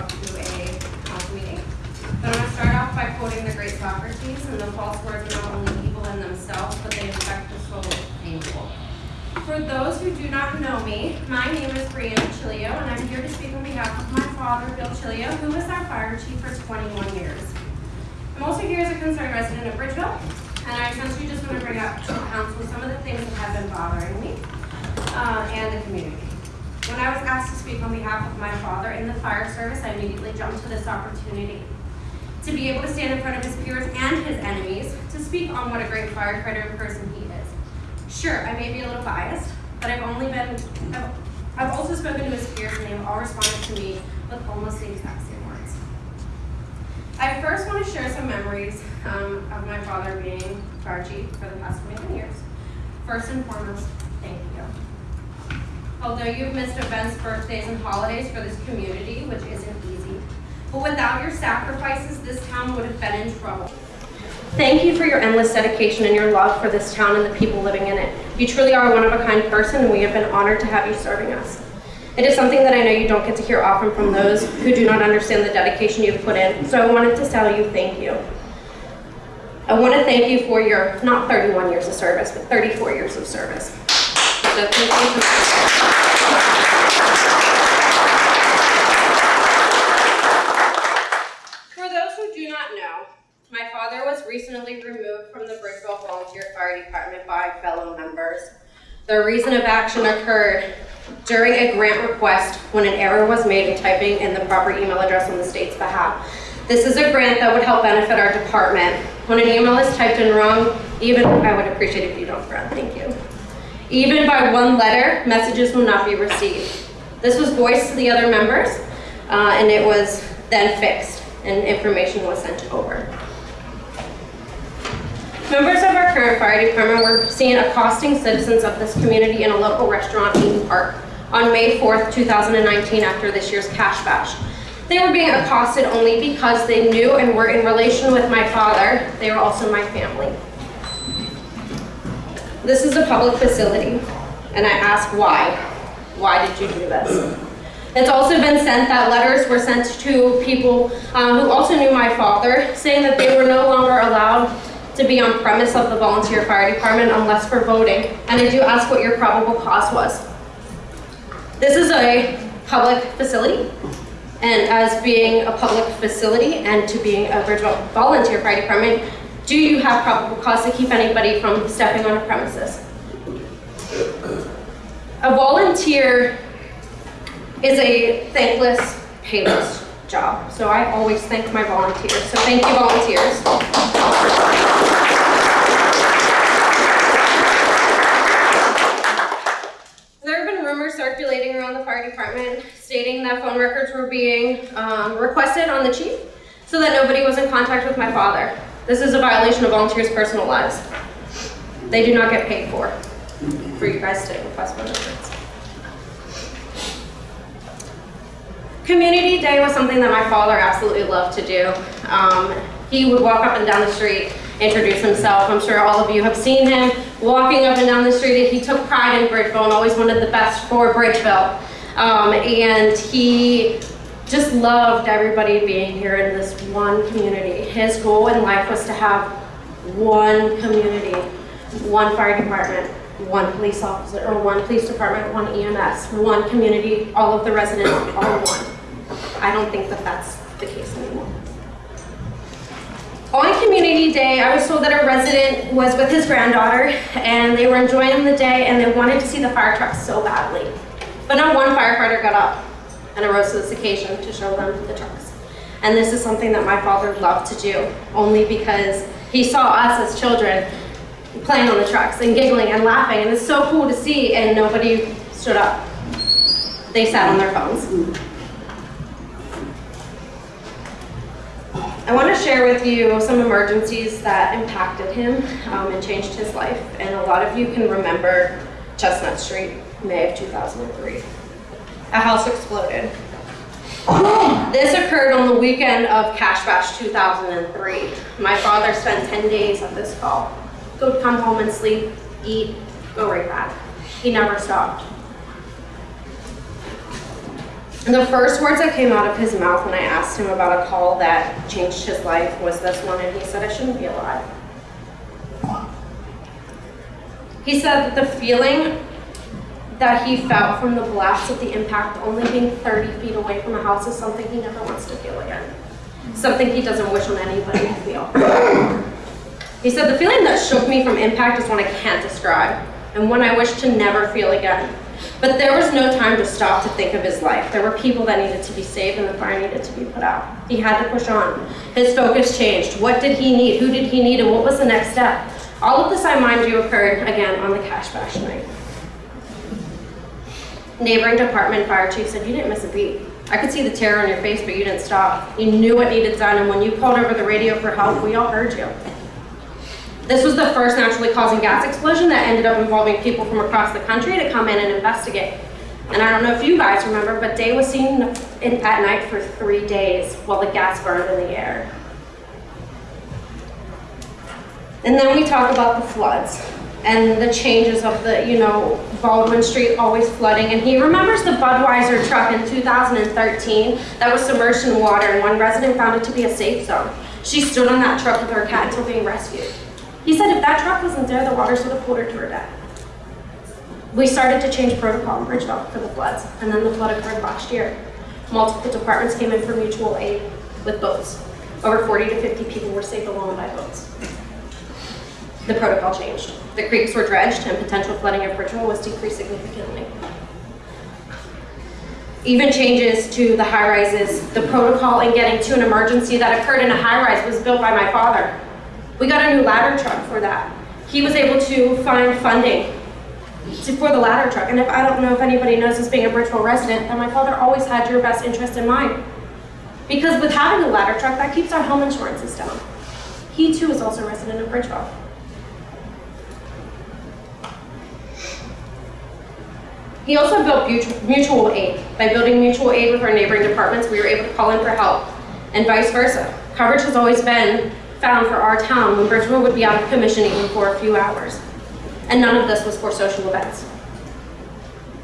out to a council meeting. But I'm gonna start off by quoting the great Socrates, and the false words are not only evil in themselves, but they affect the soul painful. For those who do not know me, my name is Brianna Chilio, and I'm here to speak on behalf of my father, Bill Chilio, who was our fire chief for 21 years. I'm also here as a concerned resident of Bridgeville, and I essentially just want to bring up to council some of the things that have been bothering me uh, and the community. When I was asked to speak on behalf of my father in the fire service, I immediately jumped to this opportunity to be able to stand in front of his peers and his enemies to speak on what a great firefighter and person he is. Sure, I may be a little biased, but I've only been, I've, I've also spoken to his peers and they have all responded to me with almost the exact same words. I first want to share some memories um, of my father being fire chief for the past 21 years. First and foremost, thank you. Although you've missed events, birthdays, and holidays for this community, which isn't easy, but without your sacrifices, this town would have been in trouble. Thank you for your endless dedication and your love for this town and the people living in it. You truly are a one-of-a-kind person, and we have been honored to have you serving us. It is something that I know you don't get to hear often from those who do not understand the dedication you've put in, so I wanted to tell you thank you. I want to thank you for your, not 31 years of service, but 34 years of service. For- those who do not know, my father was recently removed from the Bridgeville Volunteer Fire Department by fellow members. The reason of action occurred during a grant request when an error was made in typing in the proper email address on the state's behalf. This is a grant that would help benefit our department. When an email is typed in wrong, even, I would appreciate if you don't frown, thank you. Even by one letter, messages will not be received. This was voiced to the other members, uh, and it was then fixed, and information was sent over. Members of our current fire department were seen accosting citizens of this community in a local restaurant, Eden Park, on May 4th, 2019, after this year's Cash Bash. They were being accosted only because they knew and were in relation with my father. They were also my family. This is a public facility, and I ask why? Why did you do this? It's also been sent that letters were sent to people uh, who also knew my father, saying that they were no longer allowed to be on premise of the volunteer fire department unless for voting. And I do ask what your probable cause was. This is a public facility, and as being a public facility and to being a Bridgeville volunteer fire department, do you have probable cause to keep anybody from stepping on a premises? A volunteer is a thankless, payless job. So I always thank my volunteers. So thank you, volunteers. There have been rumors circulating around the fire department stating that phone records were being um, requested on the chief so that nobody was in contact with my father. This is a violation of volunteers' personal lives. They do not get paid for, for you guys to request records. Community Day was something that my father absolutely loved to do. Um, he would walk up and down the street, introduce himself. I'm sure all of you have seen him walking up and down the street. He took pride in Bridgeville and always wanted the best for Bridgeville. Um, and he just loved everybody being here in this one community. His goal in life was to have one community, one fire department, one police officer, or one police department, one EMS, one community, all of the residents, all one. I don't think that that's the case anymore. On Community Day, I was told that a resident was with his granddaughter and they were enjoying the day and they wanted to see the fire truck so badly. But not one firefighter got up and arose to this occasion to show them the trucks. And this is something that my father loved to do, only because he saw us as children playing on the trucks and giggling and laughing, and it's so cool to see, and nobody stood up. They sat on their phones. I want to share with you some emergencies that impacted him um, and changed his life, and a lot of you can remember Chestnut Street, May of 2003. A house exploded. This occurred on the weekend of Cash Bash 2003. My father spent 10 days at this call. Go come home and sleep, eat, go right back. He never stopped. The first words that came out of his mouth when I asked him about a call that changed his life was this one, and he said, I shouldn't be alive. He said that the feeling that he felt from the blast of the impact only being 30 feet away from a house is something he never wants to feel again. Something he doesn't wish on anybody to feel. He said, the feeling that shook me from impact is one I can't describe, and one I wish to never feel again. But there was no time to stop to think of his life. There were people that needed to be saved and the fire needed to be put out. He had to push on. His focus changed. What did he need? Who did he need? And what was the next step? All of this, I mind you, occurred again on the cash bash night. Neighboring department fire chief said, you didn't miss a beat. I could see the terror on your face, but you didn't stop. You knew what needed done, and when you called over the radio for help, we all heard you. This was the first naturally causing gas explosion that ended up involving people from across the country to come in and investigate. And I don't know if you guys remember, but Day was seen in, at night for three days while the gas burned in the air. And then we talk about the floods and the changes of the, you know, Baldwin Street always flooding. And he remembers the Budweiser truck in 2013 that was submerged in water and one resident found it to be a safe zone. She stood on that truck with her cat until being rescued. He said if that truck wasn't there, the waters would have pulled her to her death. We started to change protocol in Bridgeville for the floods, and then the flood occurred last year. Multiple departments came in for mutual aid with boats. Over 40 to 50 people were saved alone by boats. The protocol changed. The creeks were dredged, and potential flooding of Bridgeville was decreased significantly. Even changes to the high rises, the protocol in getting to an emergency that occurred in a high rise was built by my father. We got a new ladder truck for that. He was able to find funding to, for the ladder truck. And if I don't know if anybody knows this being a Bridgeville resident, that my father always had your best interest in mind. Because with having a ladder truck, that keeps our home insurances down. He too is also a resident of Bridgeville. He also built mutual aid. By building mutual aid with our neighboring departments, we were able to call in for help, and vice versa. Coverage has always been found for our town when Bridgeville would be out of commission even for a few hours. And none of this was for social events.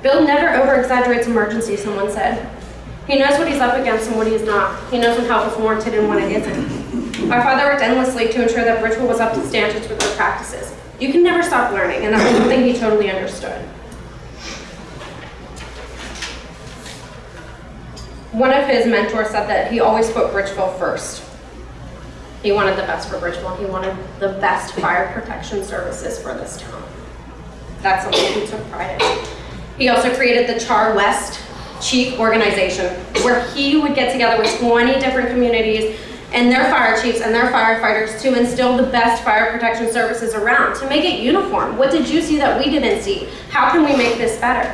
Bill never over-exaggerates emergencies, someone said. He knows what he's up against and what he's not. He knows when help is warranted and when it isn't. My father worked endlessly to ensure that Bridgeville was up to standards with their practices. You can never stop learning, and that was something he totally understood. One of his mentors said that he always put Bridgeville first. He wanted the best for Bridgeville. He wanted the best fire protection services for this town. That's something he took pride in. He also created the Char West Chief Organization, where he would get together with 20 different communities and their fire chiefs and their firefighters to instill the best fire protection services around, to make it uniform. What did you see that we didn't see? How can we make this better?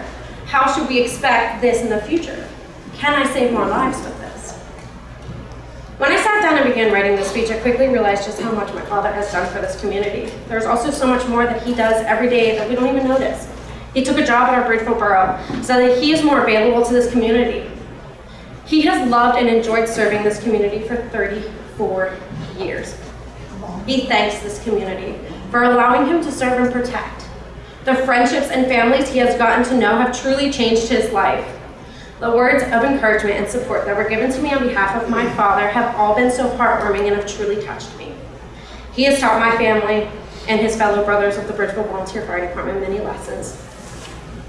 How should we expect this in the future? Can I save more lives with this? When I sat down and began writing this speech, I quickly realized just how much my father has done for this community. There's also so much more that he does every day that we don't even notice. He took a job at our Bridgeville Borough so that he is more available to this community. He has loved and enjoyed serving this community for 34 years. He thanks this community for allowing him to serve and protect. The friendships and families he has gotten to know have truly changed his life. The words of encouragement and support that were given to me on behalf of my father have all been so heartwarming and have truly touched me. He has taught my family and his fellow brothers of the Bridgeville Volunteer Fire Department many lessons,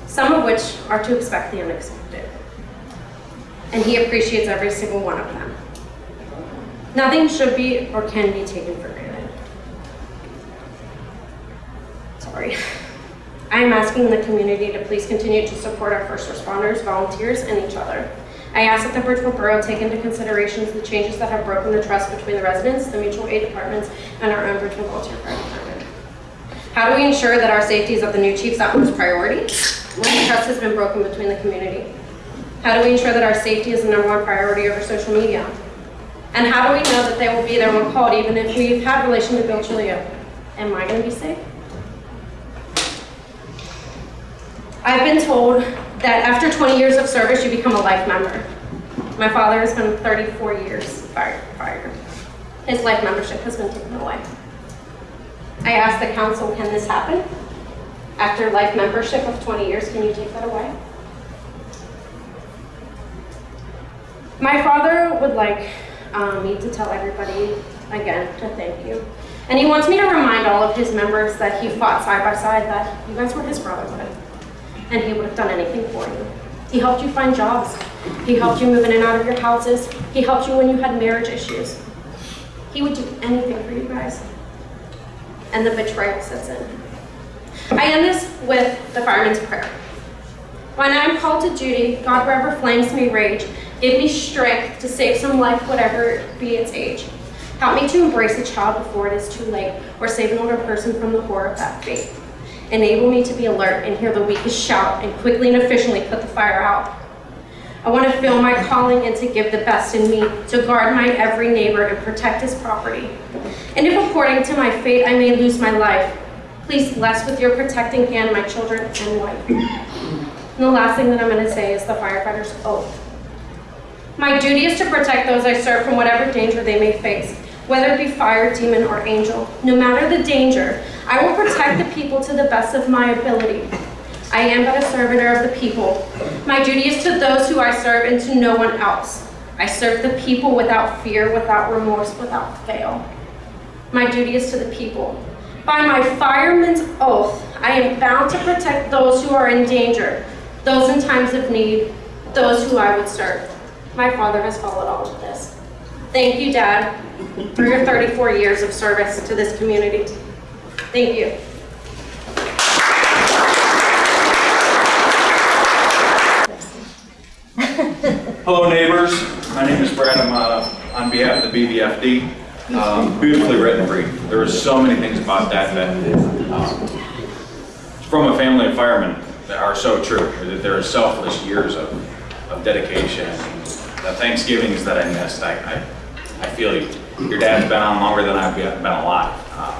some of which are to expect the unexpected. And he appreciates every single one of them. Nothing should be or can be taken for granted. I am asking the community to please continue to support our first responders, volunteers, and each other. I ask that the Bridgeville Borough take into consideration the changes that have broken the trust between the residents, the mutual aid departments, and our own Bridgeville Volunteer Fire Department. How do we ensure that our safety is of the new chief's utmost priority when trust has been broken between the community? How do we ensure that our safety is the number one priority over social media? And how do we know that they will be there when called even if we've had relation to Bill Chilio? Am I going to be safe? I've been told that after 20 years of service, you become a life member. My father has been 34 years firefighter. His life membership has been taken away. I asked the council, can this happen? After life membership of 20 years, can you take that away? My father would like um, me to tell everybody again to thank you. And he wants me to remind all of his members that he fought side by side, that you guys were his brotherhood. And he would have done anything for you. He helped you find jobs. He helped you move in and out of your houses. He helped you when you had marriage issues. He would do anything for you guys. And the betrayal sets in. I end this with the fireman's prayer. When I'm called to duty, God, wherever flames may rage, give me strength to save some life, whatever be its age. Help me to embrace a child before it is too late, or save an older person from the horror of that fate. Enable me to be alert and hear the weakest shout, and quickly and efficiently put the fire out. I want to feel my calling and to give the best in me, to guard my every neighbor and protect his property. And if according to my fate I may lose my life, please bless with your protecting hand my children and wife. And the last thing that I'm going to say is the firefighter's oath. My duty is to protect those I serve from whatever danger they may face, whether it be fire, demon, or angel. No matter the danger, I will protect the people to the best of my ability. I am but a servitor of the people. My duty is to those who I serve and to no one else. I serve the people without fear, without remorse, without fail. My duty is to the people. By my fireman's oath, I am bound to protect those who are in danger, those in times of need, those who I would serve. My father has followed all of this. Thank you, Dad, for your 34 years of service to this community. Thank you. Hello neighbors, my name is Brad, I'm uh, on behalf of the BVFD. Um, Beautifully written brief, there are so many things about that that, um, from a family of firemen that are so true, that there are selfless years of, of dedication. The Thanksgivings that I missed, I, I, I feel you. Your dad's been on longer than I've been alive. Um,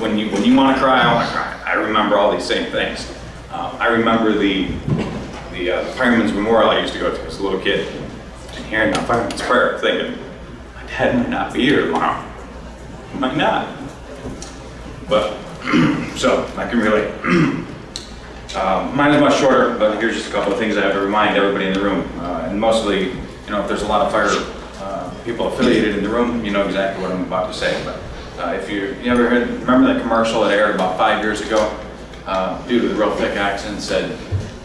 when you when you want to cry, I want to cry. I remember all these same things. Um, I remember the the uh, fireman's memorial I used to go to as a little kid, and hearing the fireman's prayer, thinking my dad might not be here tomorrow. Might not. But so I can relate. Um, mine is much shorter, but here's just a couple of things I have to remind everybody in the room, uh, and mostly, you know, if there's a lot of fire uh, people affiliated in the room, you know exactly what I'm about to say. But uh, if you, you ever heard, remember that commercial that aired about five years ago? Uh, dude with a real thick accent said,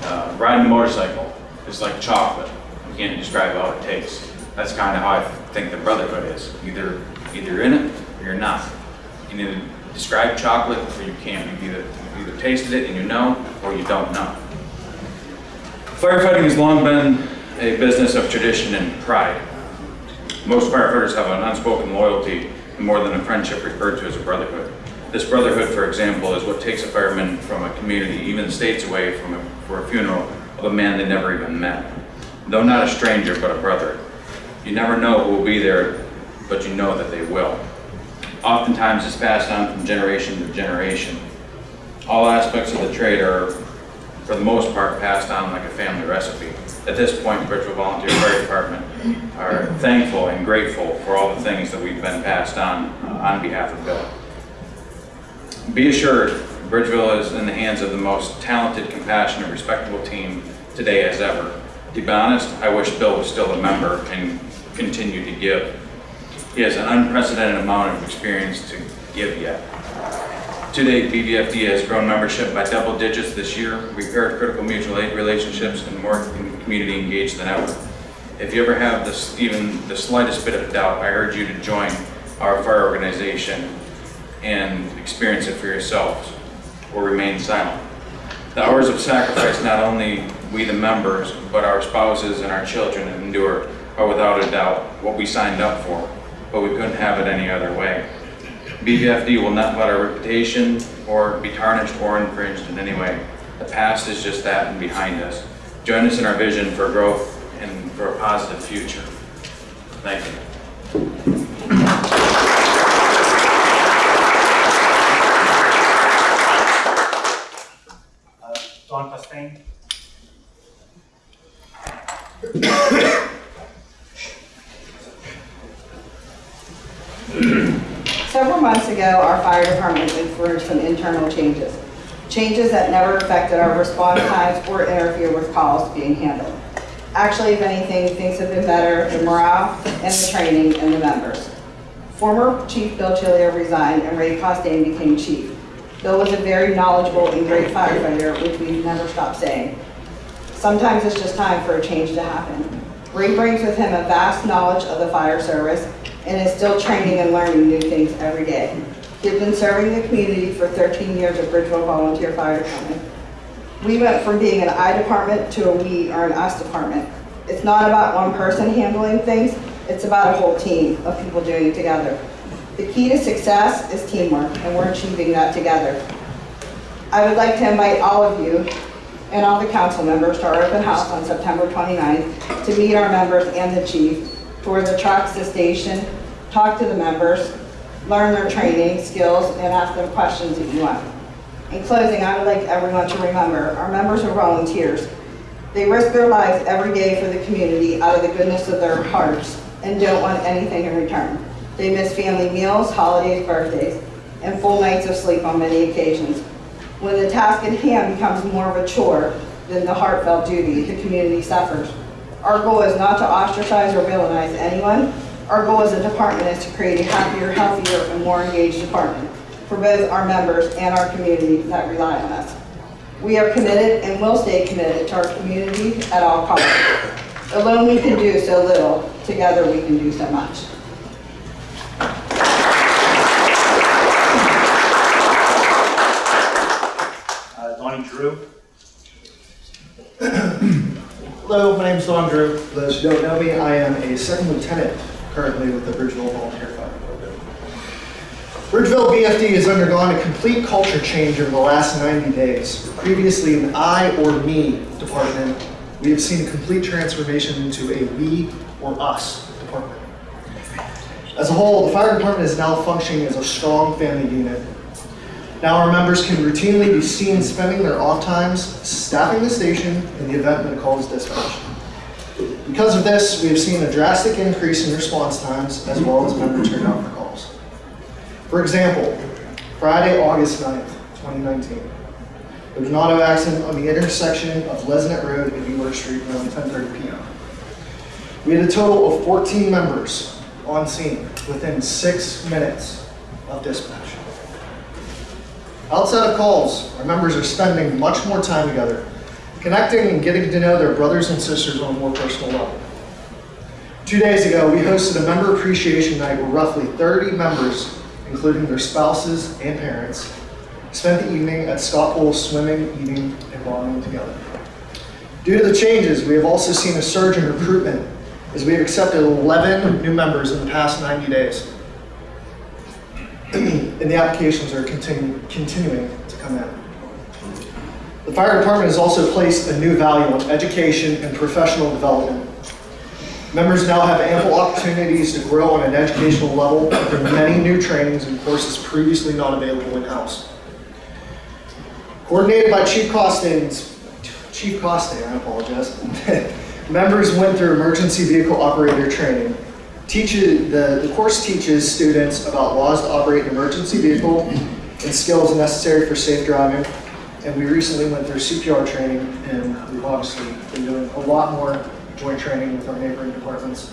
uh, riding a motorcycle is like chocolate. You can't describe how it tastes. That's kind of how I think the brotherhood is. Either either in it or you're not. You need to describe chocolate or you can't. You've either, you've either tasted it and you know or you don't know. Firefighting has long been a business of tradition and pride. Most firefighters have an unspoken loyalty and more than a friendship referred to as a brotherhood. This brotherhood, for example, is what takes a fireman from a community, even states away from a, for a funeral of a man they never even met. Though not a stranger, but a brother. You never know who will be there, but you know that they will. Oftentimes it's passed on from generation to generation. All aspects of the trade are, for the most part, passed on like a family recipe. At this point, Bridgeville Volunteer Fire Department are thankful and grateful for all the things that we've been passed on uh, on behalf of Bill. Be assured, Bridgeville is in the hands of the most talented, compassionate, respectable team today as ever. To be honest, I wish Bill was still a member and continued to give. He has an unprecedented amount of experience to give yet. To date, BVFD has grown membership by double digits this year, repaired critical mutual aid relationships, and more community engaged than ever. If you ever have this, even the slightest bit of doubt, I urge you to join our fire organization and experience it for yourselves, or remain silent. The hours of sacrifice not only we the members, but our spouses and our children endure are without a doubt what we signed up for, but we couldn't have it any other way. BVFD will not let our reputation or be tarnished or infringed in any way. The past is just that and behind us. Join us in our vision for growth and for a positive future. Thank you. Uh, Don Pastain. Several months ago, our fire department went through some internal changes. Changes that never affected our response times or interfere with calls being handled. Actually, if anything, things have been better, the morale and the training and the members. Former Chief Bill Chilio resigned and Ray Costain became chief. Bill was a very knowledgeable and great firefighter, which we've never stopped saying. Sometimes it's just time for a change to happen. Ray brings with him a vast knowledge of the fire service and is still training and learning new things every day. He's been serving the community for 13 years at Bridgeville Volunteer Fire Department. We went from being an I department to a we or an us department. It's not about one person handling things, it's about a whole team of people doing it together. The key to success is teamwork, and we're achieving that together. I would like to invite all of you and all the council members to our open house on September 29th to meet our members and the chief, tour the trucks, the station, talk to the members, learn their training, skills, and ask them questions if you want. In closing, I would like everyone to remember, our members are volunteers. They risk their lives every day for the community out of the goodness of their hearts and don't want anything in return. They miss family meals, holidays, birthdays, and full nights of sleep on many occasions. When the task at hand becomes more of a chore than the heartfelt duty, the community suffers. Our goal is not to ostracize or villainize anyone. Our goal as a department is to create a happier, healthier, and more engaged department for both our members and our community that rely on us. We are committed and will stay committed to our community at all costs. Alone we can do so little, together we can do so much. Hello, my name is Don Drew. Those who don't know me, I am a second lieutenant currently with the Bridgeville Volunteer Fire Department. Bridgeville BFD has undergone a complete culture change over the last 90 days. Previously an I or me department, we have seen a complete transformation into a we or us department. As a whole, the fire department is now functioning as a strong family unit now our members can routinely be seen spending their off times staffing the station in the event that a call is dispatched. Because of this, we have seen a drastic increase in response times as well as member turnout for calls. For example, Friday, August 9th, 2019, there was an auto accident on the intersection of Lesnett Road and York Street around 10:30 p.m. We had a total of 14 members on scene within six minutes of dispatch. Outside of calls, our members are spending much more time together, connecting and getting to know their brothers and sisters on a more personal level. Two days ago, we hosted a member appreciation night where roughly 30 members, including their spouses and parents, spent the evening at Scott Pool's swimming, eating, and bonding together. Due to the changes, we have also seen a surge in recruitment as we have accepted 11 new members in the past 90 days and the applications are continu- continuing to come in. The fire department has also placed a new value on education and professional development. Members now have ample opportunities to grow on an educational level through many new trainings and courses previously not available in-house. Coordinated by Chief Costin's, Chief Costin, I apologize, members went through emergency vehicle operator training, teaches, the, the course teaches students about laws to operate an emergency vehicle and skills necessary for safe driving. And we recently went through CPR training and we've obviously been doing a lot more joint training with our neighboring departments.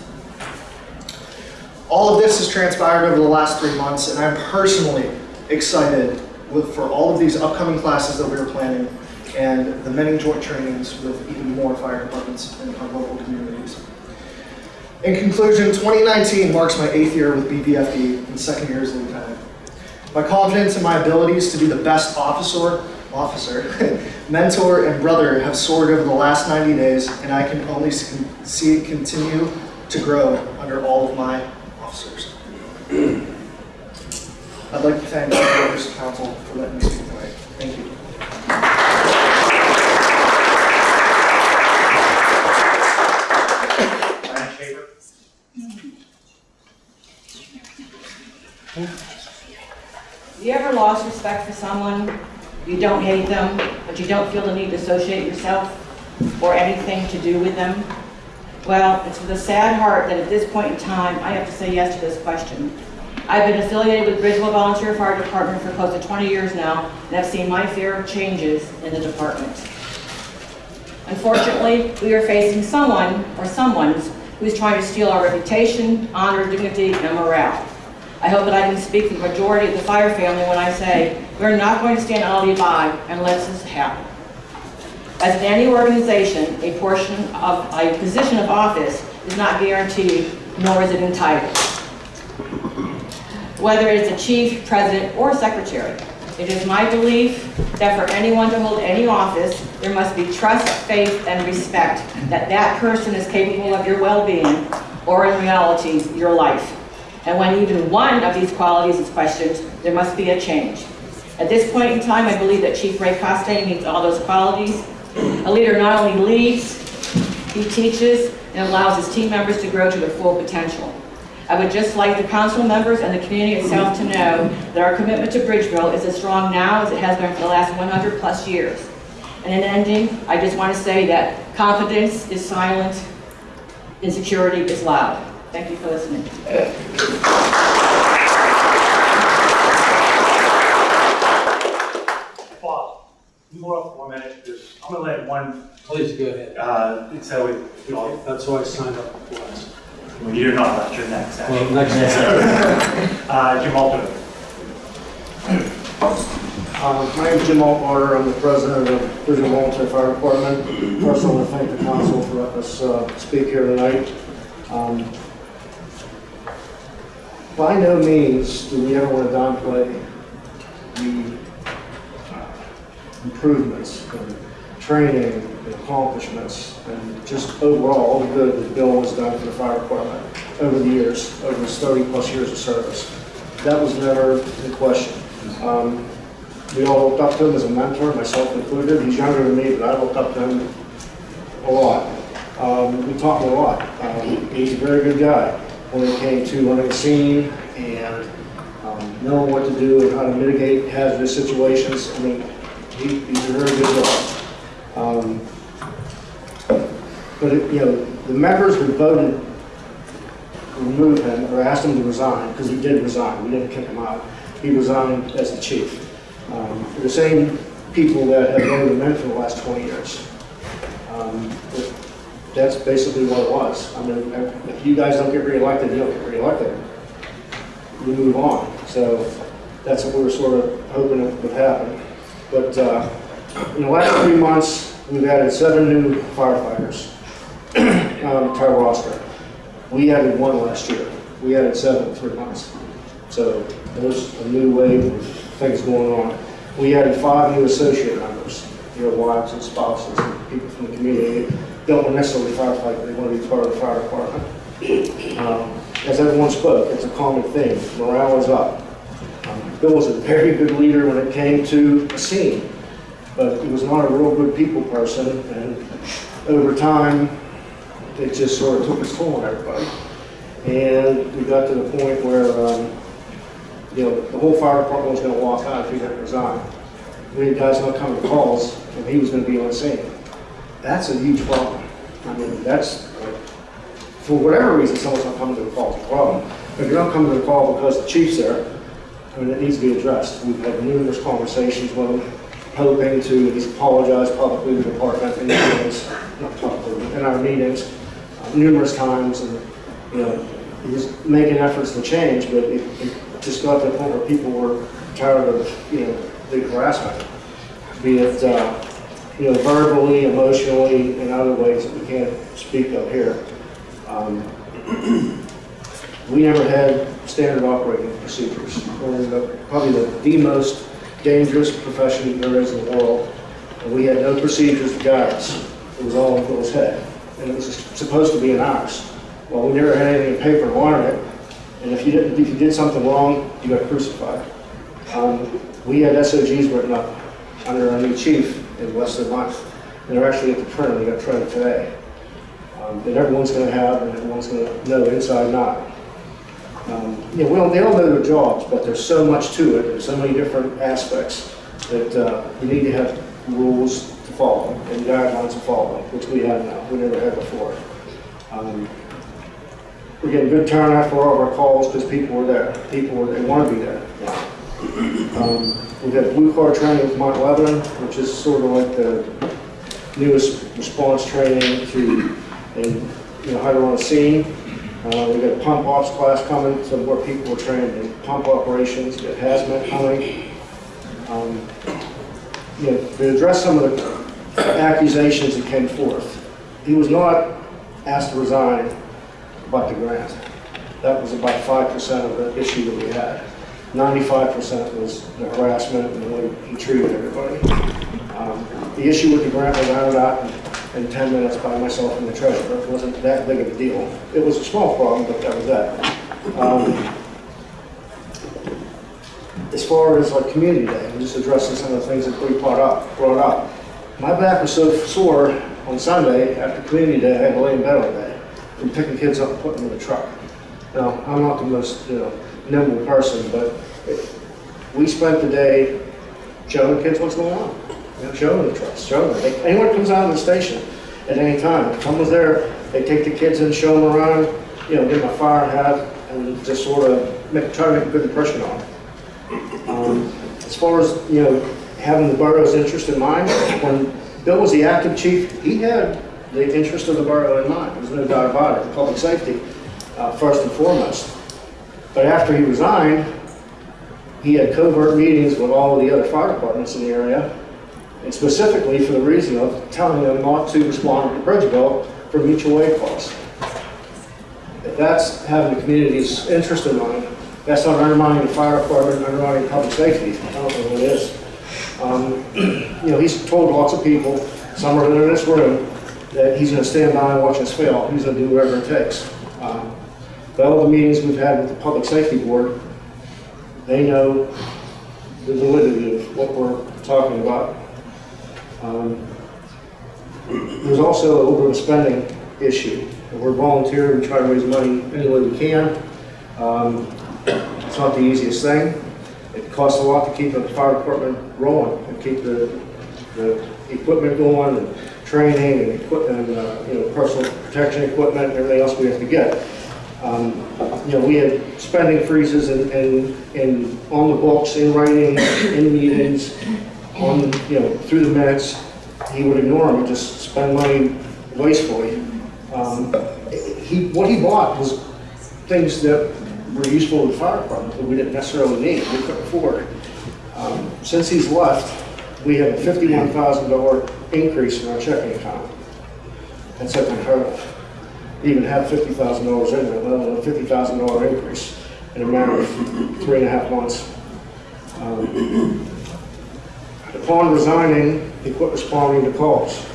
All of this has transpired over the last three months and I'm personally excited with, for all of these upcoming classes that we are planning and the many joint trainings with even more fire departments in our local communities. In conclusion, 2019 marks my eighth year with BVFD and second year as lieutenant. My confidence in my abilities to be the best officer, officer, mentor, and brother have soared over the last 90 days, and I can only see it continue to grow under all of my officers. I'd like to thank the of council for letting me speak tonight. Thank you. Have you ever lost respect for someone? You don't hate them, but you don't feel the need to associate yourself or anything to do with them? Well, it's with a sad heart that at this point in time, I have to say yes to this question. I've been affiliated with Bridgeville Volunteer Fire Department for close to 20 years now, and I've seen my fair of changes in the department. Unfortunately, we are facing someone or someone's who is trying to steal our reputation, honor, dignity, and morale. I hope that I can speak for the majority of the fire family when I say, we're not going to stand idly by and let this happen. As in any organization, a portion of, a position of office is not guaranteed, nor is it entitled. Whether it's a chief, president, or secretary, it is my belief that for anyone to hold any office, there must be trust, faith, and respect that that person is capable of your well-being, or in reality, your life. And when even one of these qualities is questioned, there must be a change. At this point in time, I believe that Chief Ray Costain meets all those qualities. A leader not only leads, he teaches and allows his team members to grow to their full potential. I would just like the council members and the community itself to know that our commitment to Bridgeville is as strong now as it has been for the last 100-plus years. And in ending, I just want to say that confidence is silent, insecurity is loud. Thank you for listening. Bob, you go up for one minute, because I'm gonna let one, Please go ahead. uh, so we, we all, That's why I signed up for this. well, you're not left, you're next, Well, actually. next. Uh, Jim Alto. Uh, My name is Jim Altmarter, I'm the president of Bridgeville Volunteer Fire Department. First, I want to thank the council for letting us uh, speak here tonight. Um, By no means do we ever want to downplay the uh, improvements and training and accomplishments and just overall, all the good that Bill has done for the fire department over the years, over his 30-plus years of service. That was never in question. Um, we all looked up to him as a mentor, myself included. He's younger than me, but I looked up to him a lot. Um, we talked a lot. Um, he's a very good guy when it came to scene and um, knowing what to do and how to mitigate hazardous situations. I mean, he, he's a very good guy. Um, but, it, you know, the members who voted to remove him or asked him to resign, because he did resign, we didn't kick him out. He resigned as the chief. Um, The same people that have voted him in for the last 20 years. Um, That's basically what it was. I mean, if you guys don't get reelected, you don't get reelected. We move on. So that's what we were sort of hoping would happen. But uh, in the last three months, we've added seven new firefighters um, to our roster. We added one last year. We added seven in three months. So there's a new wave of things going on. We added five new associate members, you know, wives and spouses and people from the community. Don't necessarily firefight, they want to be part of the fire department. Um, As everyone spoke, it's a common thing. Morale is up. Um, Bill was a very good leader when it came to a scene, but he was not a real good people person, and over time, it just sort of took its toll on everybody. And we got to the point where, um, you know, the whole fire department was gonna walk out if he didn't resign. We had guys not coming to calls, and he was gonna be on scene. That's a huge problem. I mean, that's, for whatever reason, someone's not coming to the call, it's a problem. If you're not coming to the call because the chief's there, I mean, it needs to be addressed. We've had numerous conversations with him, hoping to, he's apologized publicly to the department in meetings, not publicly, in our meetings, uh, numerous times, and, you know, he was making efforts to change, but it, it just got to the point where people were tired of, you know, the harassment. Be it, uh, you know, verbally, emotionally, and other ways that we can't speak of here. Um, We never had standard operating procedures. We're the- probably the, the most dangerous profession there is in the world. And we had no procedures to guide us. It was all in Phil's head. And it was supposed to be in ours. Well, we never had anything in paper to learn it. And if you didn't, if you did something wrong, you got crucified. Um, we had SOGs written up under our new chief in less than a month. And they're actually at the printer, they got printed today. Um, that everyone's gonna have and everyone's gonna know inside and out. Um, You know, they don't know their jobs, but there's so much to it, there's so many different aspects that uh, you need to have rules to follow and guidelines to follow, which we have now, we never had before. Um, We're getting good turnout for all of our calls because people were there, people were, they want to be there. Um, We've got Blue Card training with Mount Lebanon, which is sort of like the newest response training to, and, you know, how to run a scene. Uh, we got a pump ops class coming, so where people are trained in pump operations, we got hazmat coming. Um, You know, to address some of the accusations that came forth, he was not asked to resign about the grant. That was about five percent of the issue that we had. Ninety-five percent was the harassment and the way he treated everybody. Um, The issue with the grant was ironed out in- in ten minutes by myself and the treasurer. It wasn't that big of a deal. It was a small problem, but that was that. Um, As far as like community day, I'm just addressing some of the things that we brought up, brought up. My back was so sore on Sunday after community day, I had to lay in bed all day from picking kids up and putting them in the truck. Now, I'm not the most, you know, nimble person, but we spent the day showing the kids what's going on. You know, showing the trucks, showing them. They- Anyone comes out of the station at any time, if someone's there, they take the kids and show them around, you know, give them a fire hat, and just sort of make, try to make a good impression on them. Um, As far as, you know, having the borough's interest in mind, when Bill was the active chief, he had the interest of the borough in mind. There's no doubt about it, public safety, uh, first and foremost. But after he resigned, he had covert meetings with all of the other fire departments in the area, and specifically for the reason of telling them not to respond to Bridgeville for mutual aid calls. If that's having the community's interest in mind, that's not undermining the fire department, undermining public safety. I don't know what it is. Um, You know, he's told lots of people, some are in this room, that he's gonna stand by and watch us fail. He's gonna do whatever it takes. Um, All the meetings we've had with the public safety board, they know the validity of what we're talking about. Um, There's also an over spending issue. We're volunteering, we try to raise money any way we can. Um, It's not the easiest thing. It costs a lot to keep the fire department rolling and keep the, the equipment going and training and and, uh, you know, personal protection equipment and everything else we have to get. Um, You know, we had spending freezes and, and, and on the books, in writing, in meetings, on, you know, through the minutes. He would ignore them and just spend money wastefully. Um, He, what he bought was things that were useful to the fire department that we didn't necessarily need, we couldn't afford. Um, Since he's left, we have a fifty-one thousand dollar increase in our checking account. That's unheard of. Even have fifty thousand dollars in there, let alone a fifty thousand dollar increase in a matter of three and a half months. Um, Upon resigning, he quit responding to calls.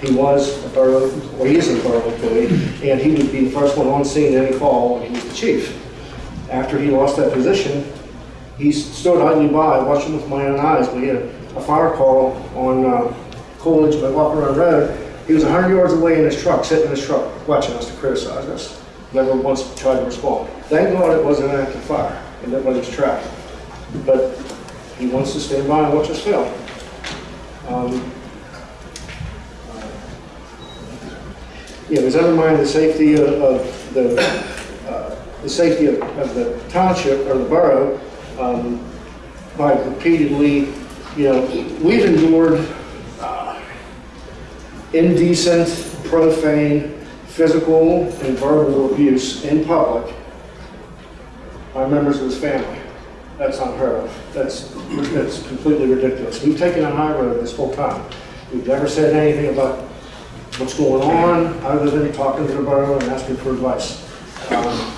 He was a borough, or he is a borough employee, and he would be the first one on scene any call he was the chief. After he lost that position, he stood idly by, watching with my own eyes. We had a fire call on uh, Coolidge by Walker Road. He was 100 yards away in his truck, sitting in his truck, watching us to criticize us. Never once tried to respond. Thank God it wasn't an active fire, and nobody was trapped. But he wants to stand by and watch us fail. Um, Yeah, it was undermining the safety of, of the, uh, the safety of, of the township or the borough, um, by repeatedly, you know, we've endured, uh, indecent, profane, physical and verbal abuse in public by members of his family. That's unheard of. That's, that's completely ridiculous. We've taken a high road this whole time. We've never said anything about what's going on, other than talking to the borough and asking for advice. Um,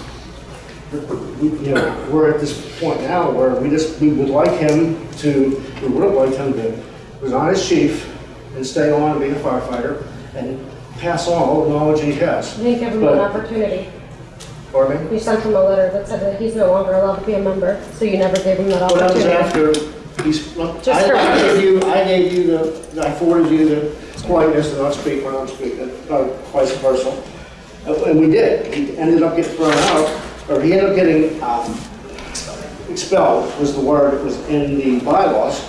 we- You know, we're at this point now where we just, we would like him to, we would have liked him to resign as chief and stay on and be a firefighter and pass on all the knowledge he has. You didn't give him But- an opportunity. Pardon me? You sent him a letter that said that he's no longer allowed to be a member, so you never gave him that Well, that was opportunity. after, he's, look, Just I I gave you, I gave you the, I forwarded you the politeness to not speak when I'm speaking, uh, vice versa. Uh, And we did. He ended up getting thrown out, or he ended up getting um, expelled, was the word that was in the bylaws,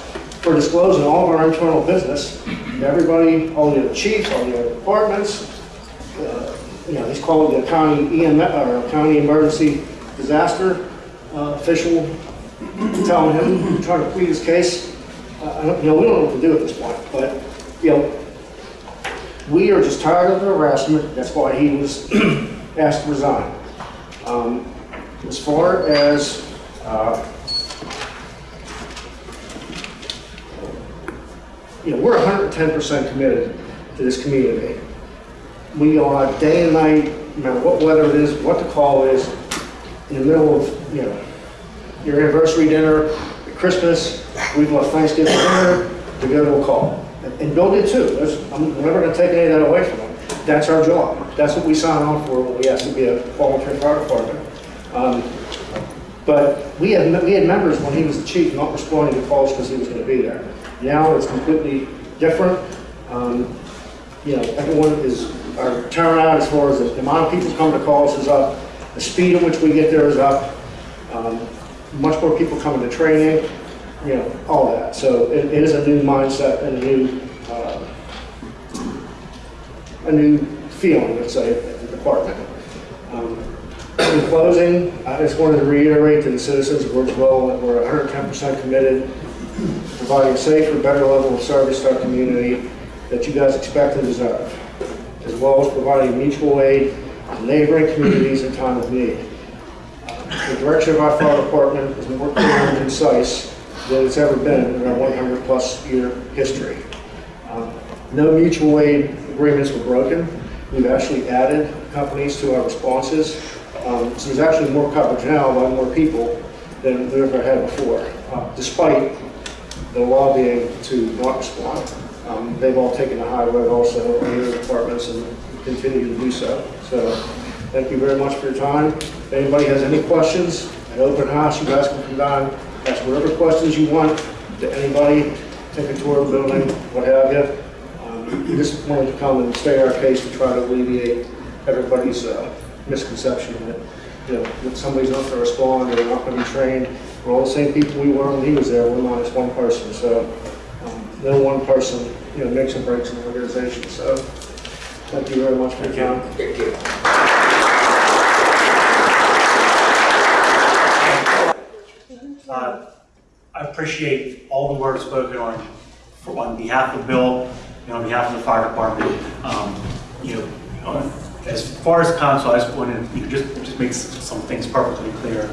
for disclosing all of our internal business. Everybody, all the other chiefs, all the other departments, uh, you know, he's called the county EMS, or county emergency disaster uh, official, telling him, trying to plead his case. Uh, You know, we don't know what to do at this point, but, you know, We are just tired of the harassment, that's why he was asked to resign. Um, As far as, uh, you know, we're hundred and ten percent committed to this community. We are day and night, no matter what weather it is, what the call is, in the middle of, you know, your anniversary dinner, Christmas, we've left Thanksgiving dinner to go to a call. And- Bill did too. That's- I'm never gonna take any of that away from him. That's our job. That's what we sign on for when we ask to be a volunteer fire department. Um, But we had, we had members when he was the chief not responding to calls because he was gonna be there. Now it's completely different. Um, You know, everyone is, our turnout as far as the amount of people coming to calls is up, the speed at which we get there is up. Um, Much more people coming to training, you know, all that. So it it is a new mindset and a new, uh, a new feeling, let's say, at the department. Um, In closing, I just wanted to reiterate to the citizens of Bridgeville that we're 110% committed providing a safer, better level of service to our community that you guys expect and deserve, as well as providing mutual aid to neighboring communities in time of need. The direction of our fire department is more clear and concise than it's ever been in our 100-plus year history. Um, No mutual aid agreements were broken. We've actually added companies to our responses. Um, So there's actually more coverage now by more people than we ever had before, uh, despite the lobbying to not respond. Um, They've all taken a high road also in their departments and continue to do so. So thank you very much for your time. If anybody has any questions, an open house, you guys can come down, ask whatever questions you want to anybody, take a tour of the building, what have you. Um, just wanted to come and state our case to try to alleviate everybody's uh, misconception that, you know, that somebody's not going to respond, or they're not going to be trained. We're all the same people we were when he was there, we're minus one person, so um, no one person, you know, makes or breaks an organization, so thank you very much for your time. thank Uh, I appreciate all the words spoken on, for- on behalf of Bill, and on behalf of the fire department. Um, You know, on- as far as council, I just wanted, you know, just, just make some things perfectly clear.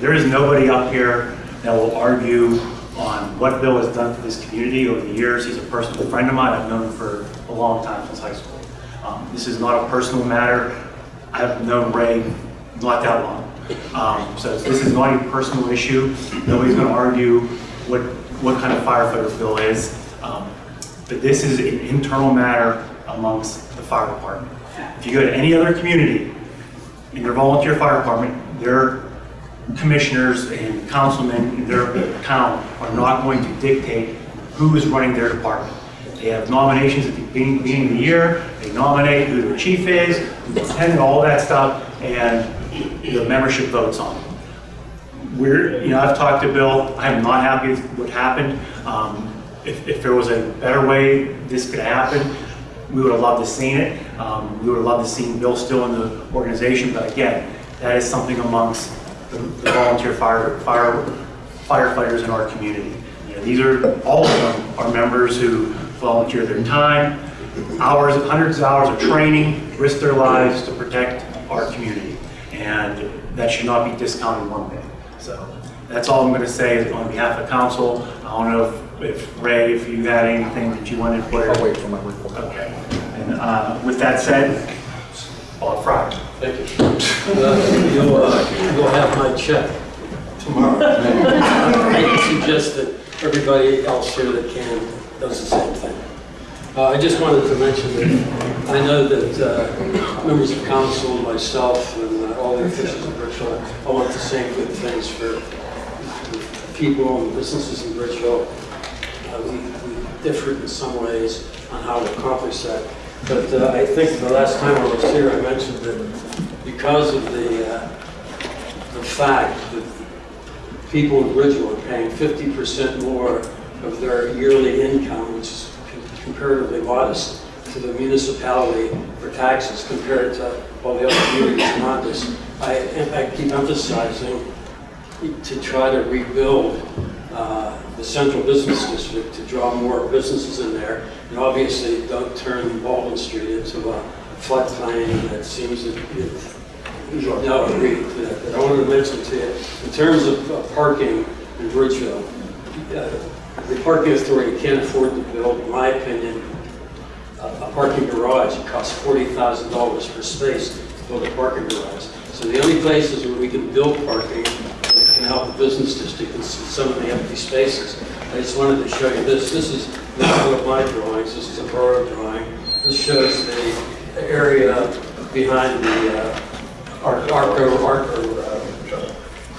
There is nobody up here that will argue on what Bill has done for this community over the years. He's a personal friend of mine, I've known him for a long time, since high school. Um, This is not a personal matter. I've known Ray not that long. Um, So this is not a personal issue. Nobody's going to argue what, what kind of firefighter Bill is. Um, But this is an internal matter amongst the fire department. If you go to any other community, in their volunteer fire department, their commissioners and councilmen in their town are not going to dictate who is running their department. They have nominations at the beginning of the year, they nominate who their chief is, lieutenant, all that stuff, and the membership votes on it. We're, you know, I've talked to Bill, I am not happy with what happened. Um, If, if there was a better way this could happen, we would have loved to have seen it. Um, We would love to see Bill still in the organization, but again, that is something amongst the the volunteer fire, fire firefighters in our community. You know, These are, all of them are members who volunteer their time, hours, hundreds of hours of training, risk their lives to protect our community. And that should not be discounted one bit. So that's all I'm going to say on behalf of council. I don't know if- if Ray, if you had anything that you wanted to put. I'll wait for my report. Okay. And uh, with that said, on Friday. Thank you. Uh, You'll, uh, you'll have my check tomorrow. I suggest that everybody else here that can does the same thing. Uh, I just wanted to mention that I know that uh, members of council, myself, and uh, all the officials in Bridgeville, all want the same good things for people and businesses in Bridgeville. Uh, We we differed in some ways on how to accomplish that. But uh, I think the last time I was here, I mentioned that because of the, uh, the fact that people in Bridgeville are paying 50% more of their yearly income, which is comparatively modest, to the municipality for taxes compared to all the other communities around us. I, I keep emphasizing to try to rebuild uh, the central business district to draw more businesses in there. And obviously, don't turn Baldwin Street into a floodplain that seems to, it- no, I agree to that. But I wanted to mention to you, in terms of uh, parking in Bridgeville, uh, the parking authority can't afford to build, in my opinion, a a parking garage. It costs $40,000 per space to build a parking garage. So the only places where we can build parking help the business district is some of the empty spaces. I just wanted to show you this. This is not one of my drawings. This is a borough drawing. This shows the area behind the uh, Arco, Arco uh,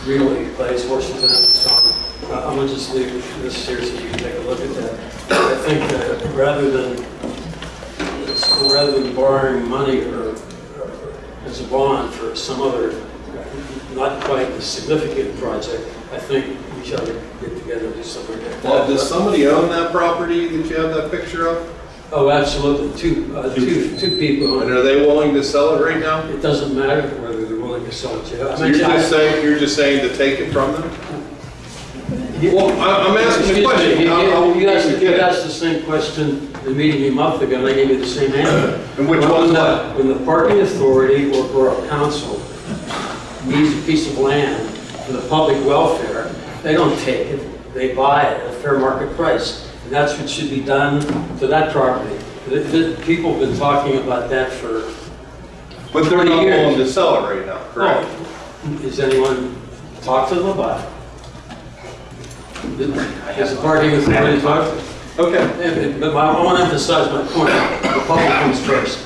Realty Place, Washington and. Uh, I'm gonna just leave this here so you can take a look at that. I think that rather than, rather than borrowing money or or as a bond for some other not quite as significant project, I think we should get together and do something like that. Well, does somebody own that property that you have that picture of? Oh, absolutely, two, uh, two, two people. And are they willing to sell it right now? It doesn't matter whether they're willing to sell it to you. I So you're just saying, you're just saying to take it from them? Well, I- I'm asking Excuse a me, question. You I'll- I'll- you- you asked, you asked the same question the meeting a month ago, and I gave you the same answer. And which When one's the-? When the parking authority or borough council needs a piece of land for the public welfare, they don't take it, they buy it at a fair market price. And that's what should be done to that property. The- the- People have been talking about that for, But they're not years. willing to sell it right now, oh, correct? oh, has anyone talked to them about it? Has the parking authority talked? Okay. Yeah, But I want to emphasize my point, the public comes first,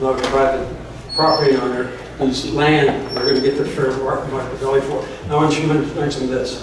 not the private property owner whose land they're going to get their fair market value for. I want you to men- mention this,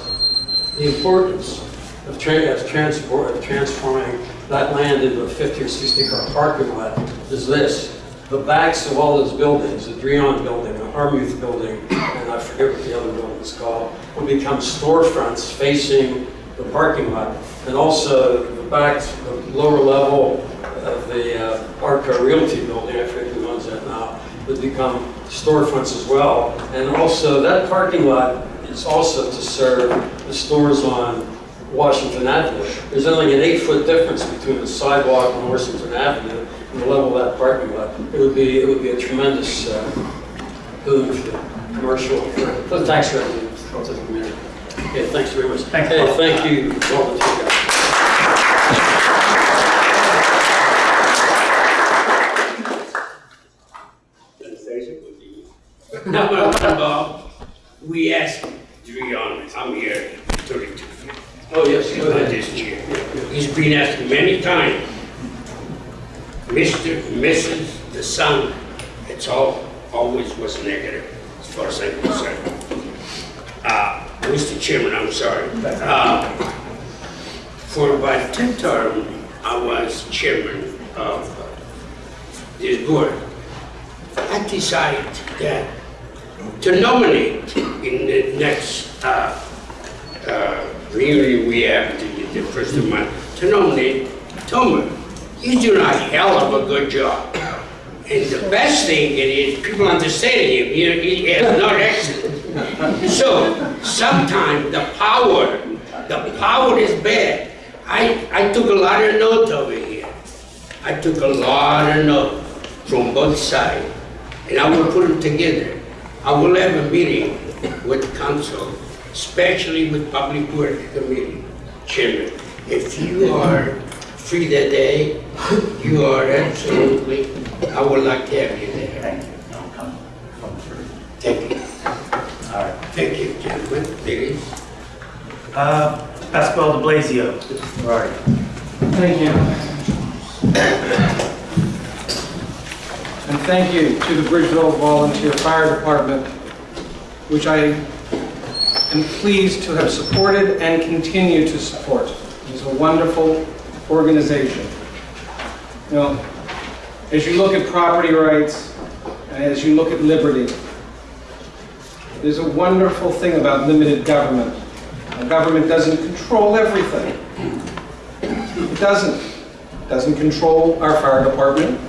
the importance of tra- of transport, of transforming that land into a 50 or 60 car parking lot is this. The backs of all those buildings, the Dreon building, the Harmuth building, and I forget what the other building is called, will become storefronts facing the parking lot. And also the back, the lower level of the uh, Arco Realty building, I forget who owns that now, would become storefronts as well. And also that parking lot is also to serve the stores on Washington Avenue. There's only an eight-foot difference between the sidewalk on Washington Avenue and the level of that parking lot. It would be, it would be a tremendous uh, boon for the commercial, for for the tax revenue to the community. Okay, thanks very much. Thanks, Hey, thank you, all of you guys. No, no, Bob, we asked, to be honest, I'm here 32 years. Oh, yes, go About ahead. this year. He's been asked many times, Mr., Mrs., the son, it's all, always was negative, as far as I'm concerned. Uh, Mr. Chairman, I'm sorry. Uh, For about two terms, I was chairman of this board. I decided that to nominate in the next uh, uh, reunion we have to the, the first of month, to nominate Tomer. He's doing a hell of a good job. And the best thing is people understand him, know, he has no accent. So sometimes the power, the power is bad. I, I took a lot of notes over here. I took a lot of notes from both sides, and I will put them together. I will have a meeting with council, especially with public works committee chairman. If you are free that day, you are absolutely, I would like to have you there. Thank you. I'll come, come through. Thank you. All right. Thank you, gentlemen, ladies. Uh, Pascal de Blasio, where are you? Thank you. And thank you to the Bridgeville Volunteer Fire Department, which I am pleased to have supported and continue to support. It's a wonderful organization. You know, as you look at property rights, and as you look at liberty, there's a wonderful thing about limited government. A government doesn't control everything. It doesn't. It doesn't control our fire department.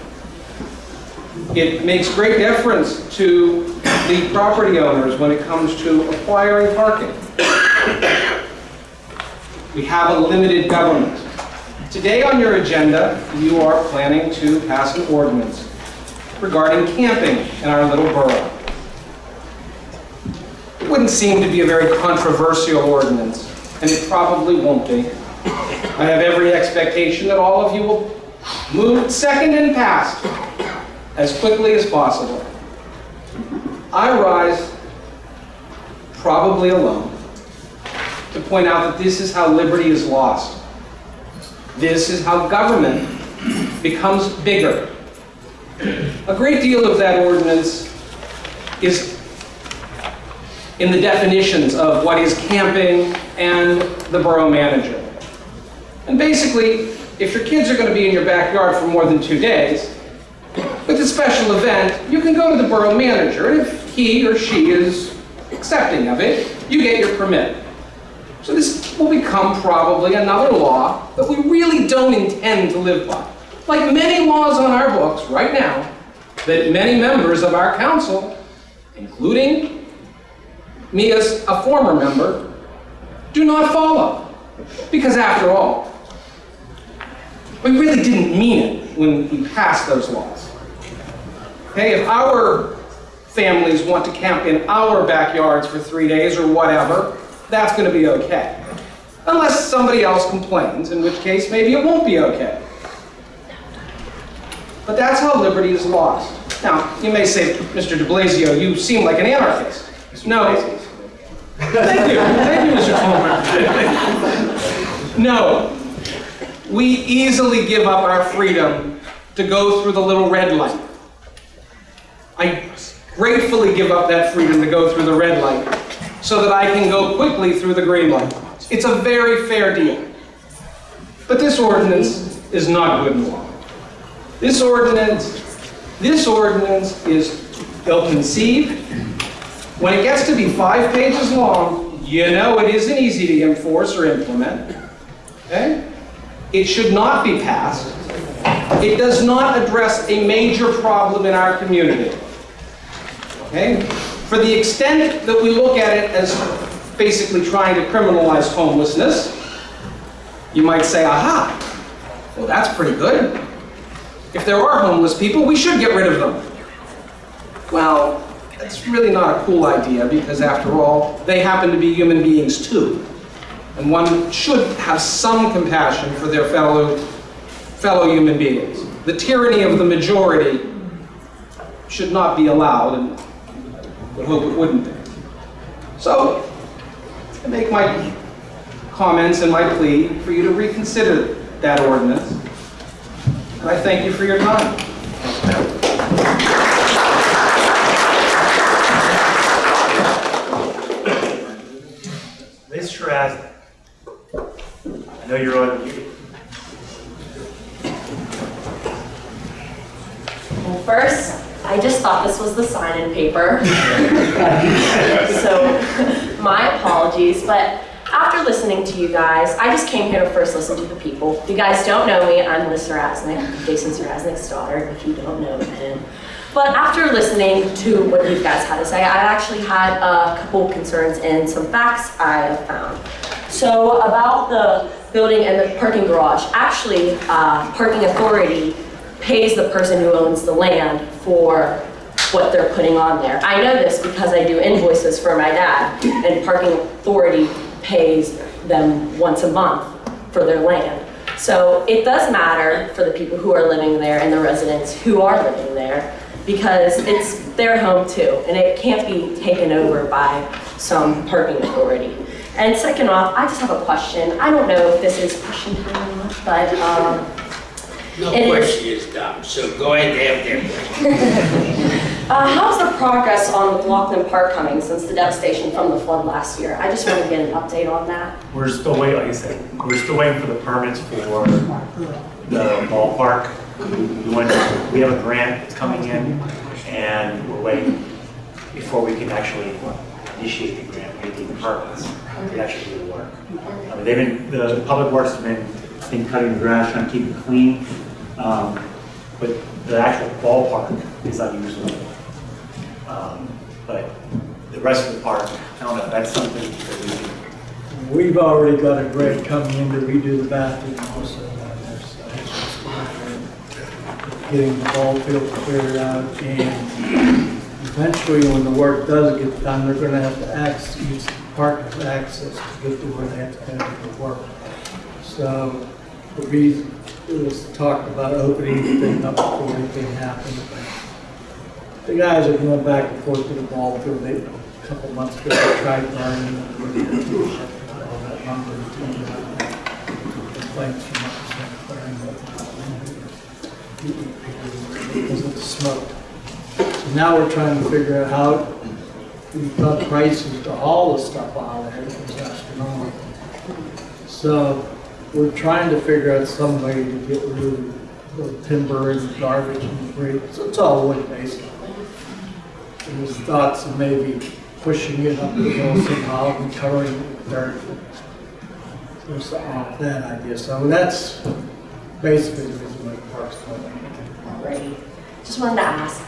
It makes great difference to the property owners when it comes to acquiring parking. We have a limited government. Today on your agenda, you are planning to pass an ordinance regarding camping in our little borough. It wouldn't seem to be a very controversial ordinance, and it probably won't be. I have every expectation that all of you will move second and passed as quickly as possible. I rise, probably alone, to point out that this is how liberty is lost. This is how government becomes bigger. A great deal of that ordinance is in the definitions of what is camping and the borough manager. And basically, if your kids are going to be in your backyard for more than two days, with a special event, you can go to the borough manager, and if he or she is accepting of it, you get your permit. So this will become probably another law that we really don't intend to live by. Like many laws on our books right now, that many members of our council, including me as a former member, do not follow. Because after all, we really didn't mean it when we passed those laws. Okay, if our families want to camp in our backyards for three days or whatever, that's going to be okay. Unless somebody else complains, in which case maybe it won't be okay. But that's how liberty is lost. Now, you may say, Mr. de Blasio, you seem like an anarchist. No. Thank you. Thank you, Mr. Coleman. No. We easily give up our freedom to go through the little red light. I gratefully give up that freedom to go through the red light so that I can go quickly through the green light. It's a very fair deal. But this ordinance is not good law. This ordinance, this ordinance is ill-conceived. When it gets to be five pages long, you know it isn't easy to enforce or implement. Okay? It should not be passed. It does not address a major problem in our community. Okay? For the extent that we look at it as basically trying to criminalize homelessness, you might say, aha, well that's pretty good. If there are homeless people, we should get rid of them. Well, that's really not a cool idea because after all, they happen to be human beings too. And one should have some compassion for their fellow, fellow human beings. The tyranny of the majority should not be allowed, and would hope it wouldn't be. So, I make my comments and my plea for you to reconsider that ordinance. And I thank you for your time. Ms. Strassnick, I know you're on, you- Well, first, I just thought this was the sign-in paper. So, my apologies, but after listening to you guys, I just came here to first listen to the people. If you guys don't know me, I'm Liz Sarasnik, Jason Sarasnik's daughter, if you don't know him. But after listening to what you guys had to say, I actually had a couple concerns and some facts I have found. So about the building and the parking garage, actually, uh, parking authority pays the person who owns the land for what they're putting on there. I know this because I do invoices for my dad, and parking authority pays them once a month for their land. So it does matter for the people who are living there and the residents who are living there, because it's their home too, and it can't be taken over by some parking authority. And second off, I just have a question. I don't know if this is question time or not, but, um, No It is- question is dumb, so go ahead and have their Uh, how's the progress on McLaughlin Park coming since the devastation from the flood last year? I just want to get an update on that. we're still waiting, like I said, we're still waiting for the permits for the ballpark. We went, we have a grant that's coming in, and we're waiting before we can actually initiate the grant, we need the permits to actually do the work. I mean, they've been, the public works have been, been cutting the grass, trying to keep it clean, um, but the actual ballpark is unusual. Um, But the rest of the park, I don't know, that's something that we can We've already got a grade coming in to redo the bathroom also. there's, uh, Getting the ball field cleared out and eventually when the work does get done, they're gonna have to access, use park access to get to where they have to do the work. So the reason, it was talked about opening the thing up before anything happened. The guys are going back and forth to the ball field. They, a couple months ago, they tried learning. all that lumber and timber, Complaints from us. Because it's smoked. So now we're trying to figure out how, we've prices to haul the stuff out of there, it's astronomical. So we're trying to figure out some way to get rid of the timber and garbage and debris. So it's all wood basically. There's thoughts of maybe pushing it up the hill somehow and covering it with dirt. There's that idea. So that's basically the reason why the park's going. Alrighty. Just wanted to ask,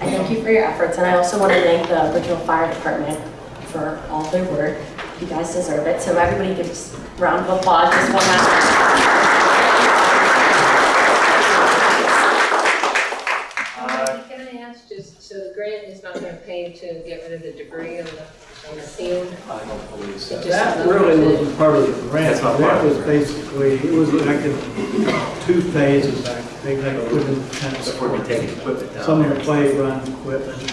I thank you for your efforts, and I also want to thank the Bridgeville Fire Department for all their work. You guys deserve it, so everybody give us a round of applause just one last uh, Can I ask, just, so the grant is not gonna pay to get rid of the debris on the, on the field? I don't believe so. It just- That really wasn't part of the grant. That's not part That of was the grant. basically, it was like in two phases, I think, like put in tennis Before we court. take equipment down Some of there. the playground equipment.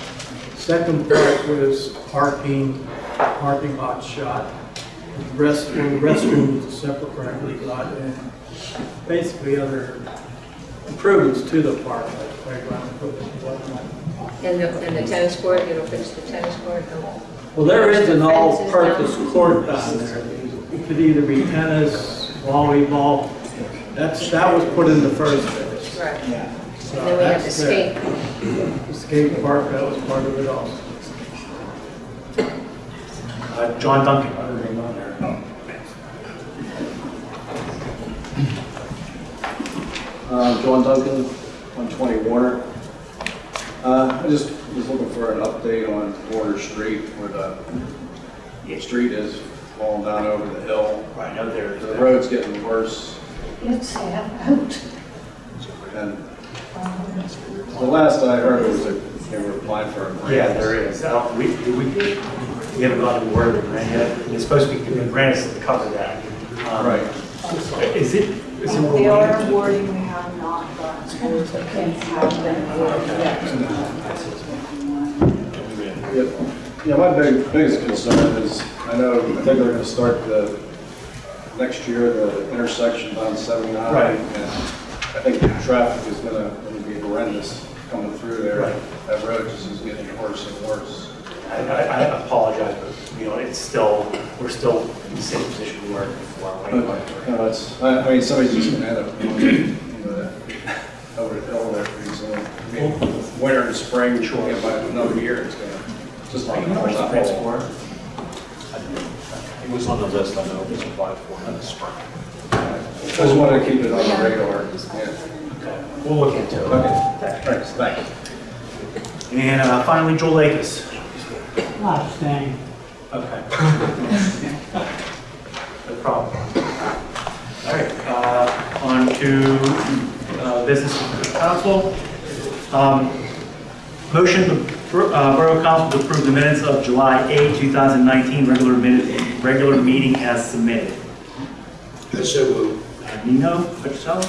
Second part was parking, parking lot shot. The Rest, the restroom was a separate we got, and basically other improvements to the park, like playground equipment and whatnot. And the, and the tennis court, you fix the tennis court? no? Well, there is an all-purpose court down there. It could either be tennis, volleyball. That's, that was put in the first phase. Right. Yeah. And then we have the skate. The skate park, that was part of it also. Uh, John Duncan. Uh, John Duncan, 120 Warner. Uh, I just was looking for an update on Warner Street where the street is falling down over the hill. Right, no, there. The road's getting worse Let's say out. and the last I heard was that they were applying for a grant. Yeah, there is. Uh, We, we, we haven't gotten word of the grant yet. It's supposed to be, the grant is to cover that. Um, Right. Is it, is it? They are awarding, we have not gotten scores, but have been awarded yet. Yeah, Yeah, my big, biggest concern is, I know, I think they're gonna start the, next year, the intersection on 79. Right. And I think the traffic is gonna, gonna be horrendous coming through there. Right. That road just is getting worse and worse. I, I I apologize, but, you know, it's still, we're still in the same position we were before. But, you know, it's, I, I mean, somebody's just gonna end up going, you know, over the hill there pretty soon. I mean, Winter and spring, sure, by another year, it's gonna, just like. How much the grant's for? It was on the list, I know, it was applied for in the spring. Just wanted to keep it on the radar, yeah. We'll look into it. Okay, thanks, thanks. And uh, finally, Joel Lakis. Not staying. Okay. No problem. All right, uh, on to uh, business council. Um, Motion, the uh, Borough Council to approve the minutes of July 8, 2019, regular minute, regular meeting as submitted. So moved. Uh, Nino, Patel, I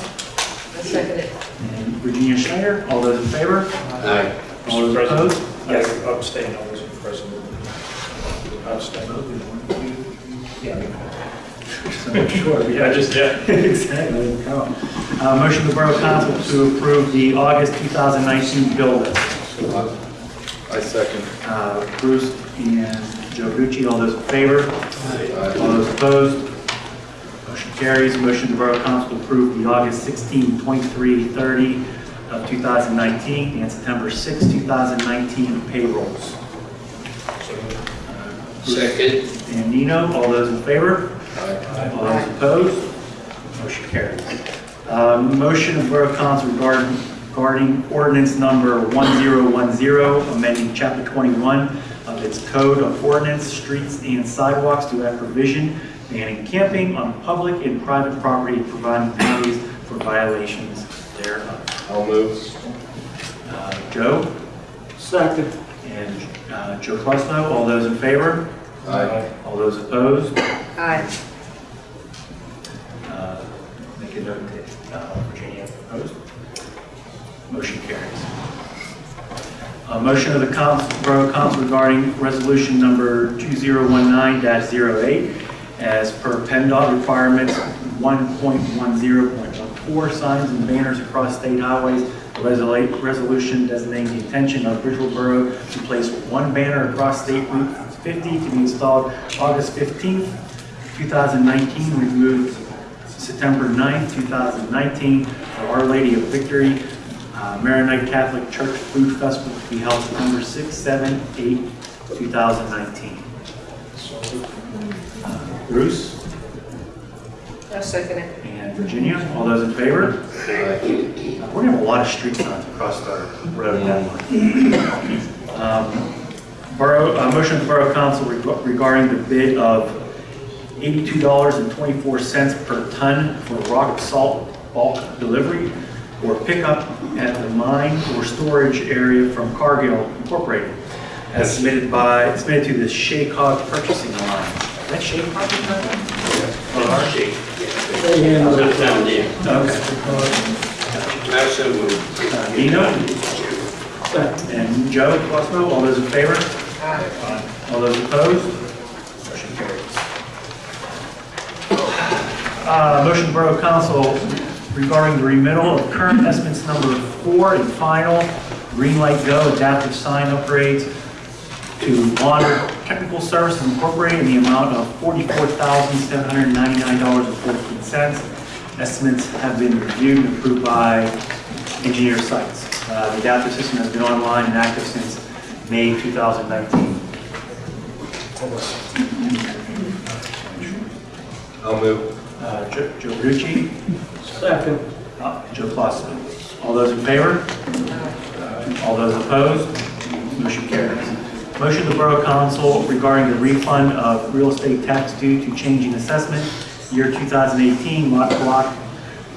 second it. and Virginia Schneider, all those in favor? Aye. All those opposed? Yes, abstain, I wasn't present. Abstain. Sure, yeah, just, yeah. Exactly. Uh, Motion to Borough Council to approve the August 2019 bill list. I second. Uh, Bruce and Joe Gucci, all those in favor? All those opposed? Motion carries. Motion to Borough Council to approve the August 16, 23, 30 of 2019 and September 6, 2019 payrolls. Second. And Nino, all those in favor? Aye. All those opposed? Motion carries. Uh, Motion of Borough Council regarding regarding ordinance number 1010, amending chapter 21 of its code of ordinance, streets and sidewalks to add provision banning camping on public and private property, providing penalties for violations thereof. I'll move. Uh, Joe? Second. And uh, Joe Colosimo, all those in favor? Aye. All those opposed? Aye. Uh, Make a note that uh, Virginia opposed. Motion carries. A motion of the council, Borough Council regarding resolution number 2019-08 as per PennDOT requirements 1.10.14 signs and banners across state highways. The resolution designating the intention of Bridgeville Borough to place one banner across State Route 50 to be installed August 15th, 2019, We removed September 9th, 2019, for Our Lady of Victory uh, Maronite Catholic Church Food Festival to be held September 6, 7, 8, 2019. Uh, Bruce I'll second it. and Virginia, all those in favor? Uh, We're gonna have a lot of street signs across our road that month. Um, Borough, uh, motion of the Borough Council reg- regarding the bid of $82.24 per ton for rock salt bulk delivery or pickup at the mine or storage area from Cargill Incorporated, as submitted by, submitted to the SHACOG Purchasing Line. Is that SHACOG? Oh, our Shay. It. Down there. Okay. Also moved. Uh, Nino? And Joe Colosimo, all those in favor? All those opposed? Motion carries. Uh, Motion of Borough Council regarding the remittal of current estimates number four and final Green Light Go adaptive sign upgrades to Water Technical Services Incorporated in the amount of $44,799.14. Estimates have been reviewed and approved by Engineer Sites. Uh, The adaptive system has been online and active since May 2019. I'll move. Uh, Joe Joe Verducci, Second. uh, Joe Colosimo. All those in favor? All those opposed? Motion carries. Motion to the Borough Council regarding the refund of real estate tax due to changing assessment, year 2018, lot block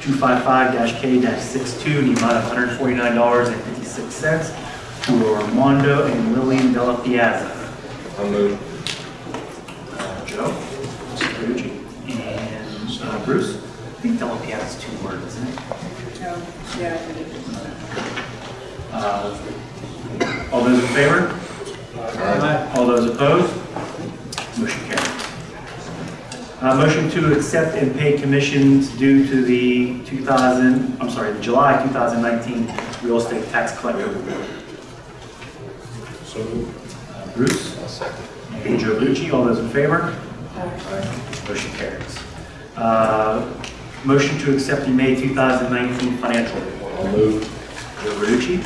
255-K-62, in the amount of $149.56 to Armando and Lillian Della Piazza. I'll move. Uh, Joe? Verducci. And uh, Bruce? I think Della Piazza's two words, isn't it? Yeah, I think it Uh, All those in favor? All those opposed? Motion carried. Uh, Motion to accept and pay commissions due to the 2000, I'm sorry, the July 2019 real estate tax collector report. So move. Uh, Bruce? And Joe Verducci, all those in favor? Motion carries. Uh, Motion to accept the May 2019 financial report. I'll move. Joe Verducci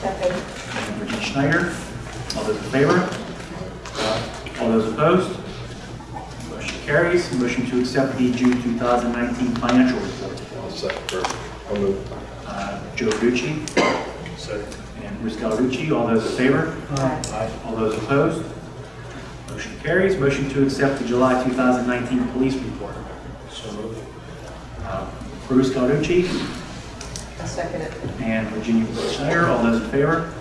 Second. and Virginia Schneider. All those in favor? All those opposed? Motion carries. Motion to accept the June 2019 financial report. I'll second. I'll move. Uh, Joe Verducci Second. And Bruce Gallarducci. All those in favor? Aye. All those opposed? Motion carries. Motion to accept the July 2019 police report. So move. Uh, Bruce Gallarducci I'll second it. and Virginia Schneider. All those in favor?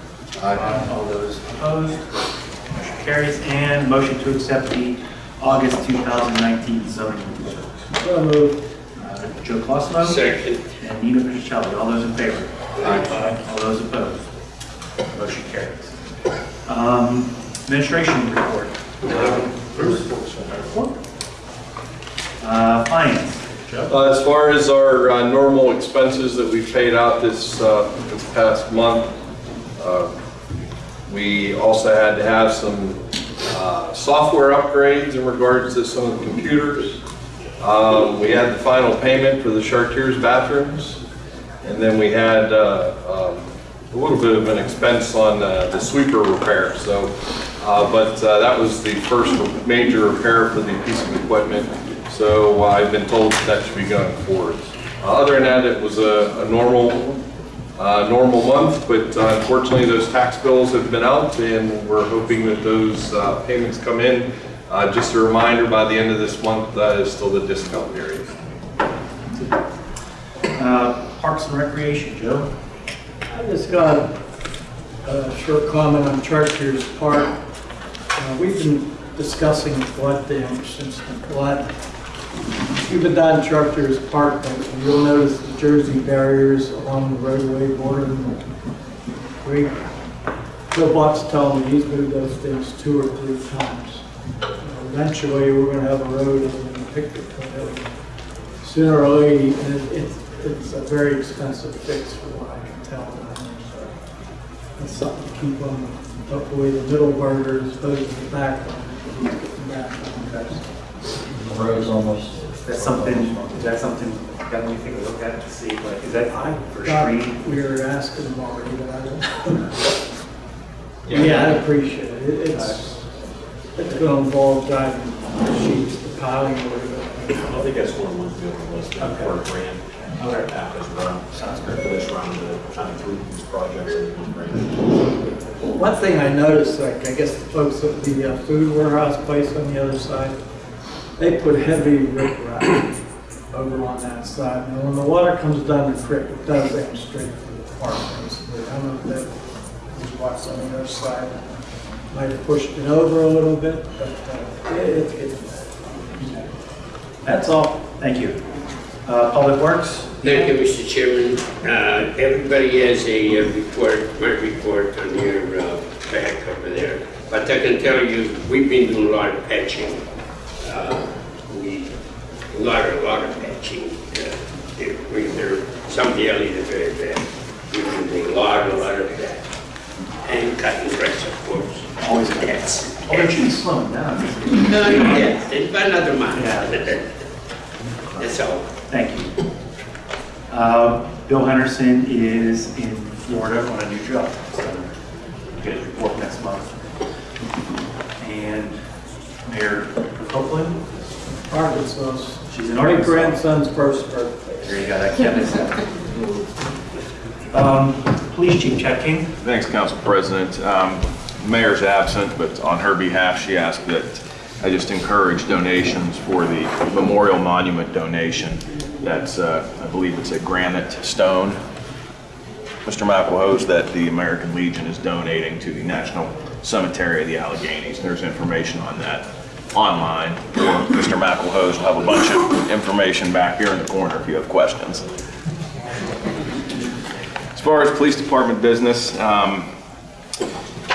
Aye. All those opposed? Motion carries. And motion to accept the August 2019 zoning report. So moved. Uh, Joe Colosimo Second. and Nina Patricelli. All those in favor? Aye. All those opposed? Motion carries. Um, Administration report. Bruce? Uh, Finance. Uh, As far as our uh, normal expenses that we've paid out this, uh, this past month, uh, we also had to have some uh, software upgrades in regards to some of the computers. Um, We had the final payment for the Chartiers bathrooms, and then we had uh, um, a little bit of an expense on uh, the sweeper repair, so, uh, but uh, that was the first major repair for the piece of equipment, so uh, I've been told that should be going forward. Uh, Other than that, it was a a normal, uh, normal month, but unfortunately, those tax bills have been out, and we're hoping that those payments come in Just a reminder, by the end of this month, that is still the discount period. Parks and Recreation, Joe? Just got a short comment on Chartiers Park. Uh, We've been discussing flood damage since the flood. You've been down Chartiers Park, and you'll notice the Jersey barriers along the roadway border. We, Bill Buck's telling me he's moved those things two or three times. Eventually, we're gonna have a road in the picture. Sooner or later, and it- it's, it's a very expensive fix for what I can tell. That's something to keep on, hopefully the middle burger as opposed to the back one. Back one. The road's almost. That's something, is that something, that when you take a look at to see, like, is that for God, screening? We were asking them already, but I don't. Yeah, I appreciate it. It- It's, it's gonna involve driving sheets, the piling or whatever. I think that's one of the ones we have on the list, for a grant. Okay. After this round, sounds good for this round, of trying to group these projects into one grant. One thing I noticed, like, I guess the folks at the uh, food warehouse place on the other side, they put heavy riprap over on that side. And when the water comes down the creek, it does aim straight for the park, basically. I don't know if that was what's on the other side. Might have pushed it over a little bit, but uh, it- it's getting bad. That's all, thank you. Uh, Public Works? Thank you, Mr. Chairman. Uh, Everybody has a uh, report, my report on your uh, back over there. But I can tell you, we've been doing a lot of patching. Uh, We, a lot, a lot of patching. Uh, there- we- There, some of the alleys are very bad. We've been doing a lot, a lot of that. And cutting grass, of course. Always that's. Oh, they're just slowing down. No, yeah, it's about another month. Yeah. That's all. Thank you. Uh, Bill Henderson is in Florida on a new job, so you get his report next month. And Mayor Copeland? Arkansas. She's in My Arkansas. grandson's first birthday. There you go, that counts. Um, Police Chief Chad King? Thanks, Council President. Um, Mayor's absent, but on her behalf, she asked that I just encourage donations for the memorial monument donation. That's, uh, I believe it's a granite stone, Mr. McElhose, that the American Legion is donating to the National Cemetery of the Alleghenies. There's information on that online. Or Mr. McElhose will have a bunch of information back here in the corner if you have questions. As far as police department business, um,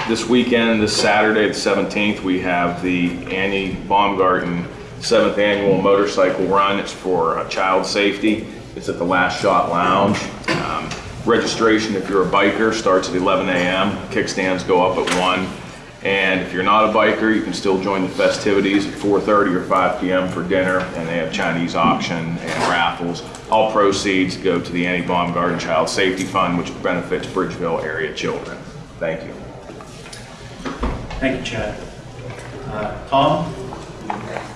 this weekend, this Saturday, the 17th, we have the Annie Baumgarten seventh annual motorcycle run. It's for uh, child safety. It's at the Last Shot Lounge. Um, Registration, if you're a biker, starts at 11 a.m. Kickstands go up at 1. And if you're not a biker, you can still join the festivities at 4:30 or 5 p.m. for dinner, and they have Chinese auction and raffles. All proceeds go to the Annie Baumgarten Child Safety Fund, which benefits Bridgeville area children. Thank you. Thank you, Chad. Uh, Tom?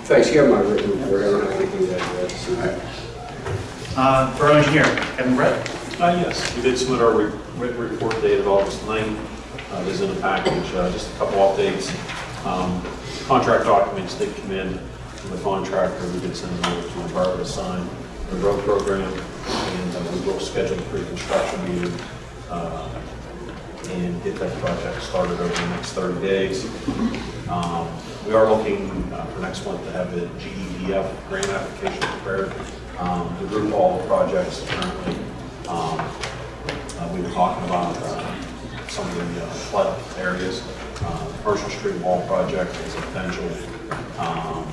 Thanks, you have my written report, I don't have anything to add to that. Uh, Borough Engineer, Kevin Brett? Uh, yes, we did submit our re- written report dated August 9th. Uh, It is in the package, uh, just a couple updates. Um, Contract documents did come in from the contractor, we did send them over to the borough to sign the road program, and uh, we will schedule a pre-construction meeting uh, and get that project started over the next 30 days. Um, We are looking uh, for next month to have the GEDF grant application prepared. Um, The group all the projects currently, um, uh, we were talking about uh, some of the uh, flood areas. Uh, Commercial Street Wall project is a potential. Um,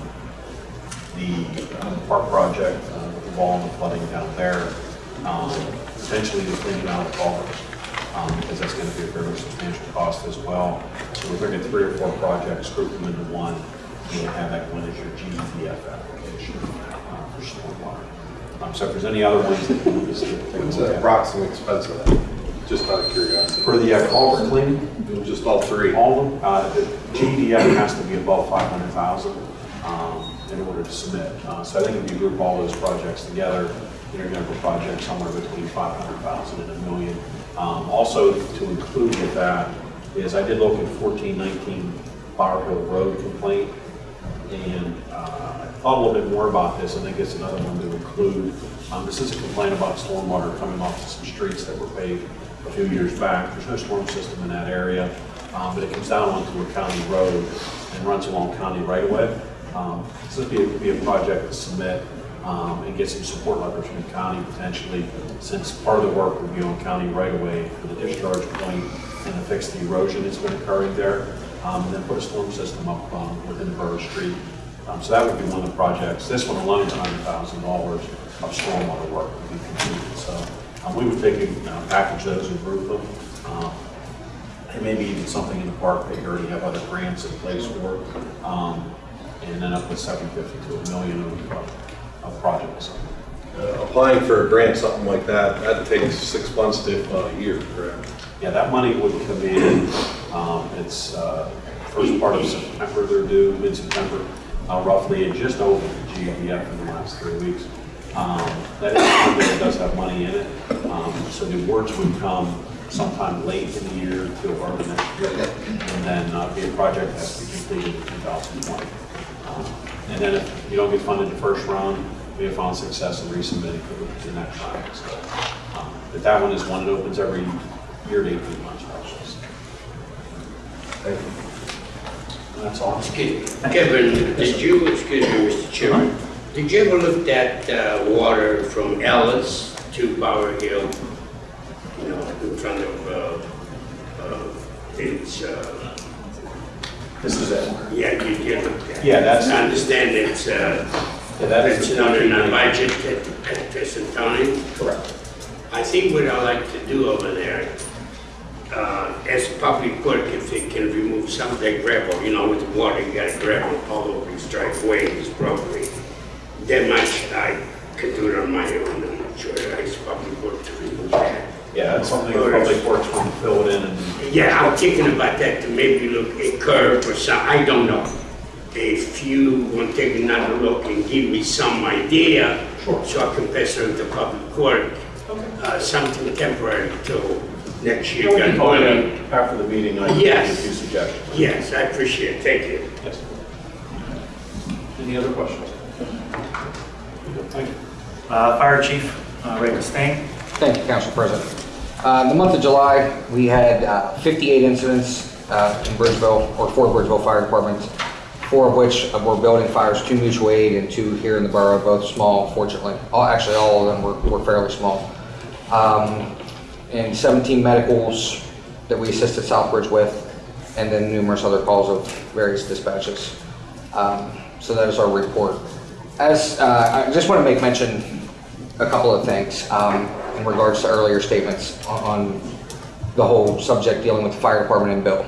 The uh, park project, uh, with the wall and the flooding down there, um, potentially the cleaning out of culverts um, because that's going to be a very substantial cost as well. So we're looking at three or four projects, group them into one, and have that one as your GDF application uh, for stormwater. Um, So if there's any other ones that you want us to take a What's the approximate expense of that? Just out of curiosity. For the uh, culvert cleaning? Just all three? All of them. Uh, The GDF has to be above 500,000 um, in order to submit. Uh, So I think if you group all those projects together, you're going to have a project somewhere between 500,000 and a million. Um, Also, to include with that is I did look at 1419 Bower Hill Road complaint. And uh, I thought a little bit more about this, I think it's another one to include. Um, This is a complaint about stormwater coming off of some streets that were paved a few years back. There's no storm system in that area, um, but it comes down onto a county road and runs along county right-of-way. Um, This would be, be a project to submit um, and get some support letters from the county potentially, since part of the work would be on county right-of-way for the discharge point and to fix the erosion that's been occurring there, um, and then put a storm system up um, within the borough street. Um, So that would be one of the projects. This one alone is $100,000 of stormwater work to be completed. So um, we would take and uh, package those and group them. Um, and maybe even something in the park that you already have other grants in place for, um, and then up seven fifty to a million of, uh, of projects. Uh, Applying for a grant, something like that, that takes six months to uh, a year, correct? Yeah, that money would come in, um, it's, uh, first part of September, they're due, mid-September, uh, roughly, and just over the GABF in the last three weeks. Um, that is does have money in it, um, so the awards would come sometime late in the year to early next year, and then, uh, be a project that has to be completed in two thousand twenty. Um, And then if you don't get funded the first round, we have found success in resubmitting for the- next round, so. um, But that one is one that opens every year to eighteen months, process. Thank you. That's all. Excuse. Kevin, did you, excuse me, Mr. Chairman, did you ever look at uh, water from Ellis to Bower Hill? You know, in front of, uh, uh, it's, uh, This is it. yeah, you did look. Yeah, that's- I understand it's, uh, Yeah, that is it's the not in our budget at, at present time. Correct. I think what I like to do over there, uh, as public work, if they can remove some of that gravel, you know, with the water, you gotta gravel all over these driveways, probably. That much I could do it on my own, I'm not sure, as public work to remove that. Yeah, that's something the public works will fill it in and. Yeah, I'm thinking about that, to maybe look a curve or some, I don't know. If you want to take another look and give me some idea, Sure. so I can pass it on to public work, uh, something temporary till next year. You got can call money. it after the meeting, I can give you a Yes. few suggestions. Yes, I appreciate it, thank you. Yes. Any other questions? Thank you. Uh, Fire Chief uh, Ray Costain. Thank you, Council President. Uh, In the month of July, we had uh, 58 incidents uh, in Bridgeville, or for Bridgeville Fire Departments, four of which were building fires, two mutual aid and two here in the borough, both small, fortunately. All- Actually, all of them were were fairly small. Um, And 17 medicals that we assisted Southbridge with, and then numerous other calls of various dispatches. Um, So that is our report. As, uh, I just want to make mention a couple of things um, in regards to earlier statements on- on the whole subject dealing with the fire department and Bill.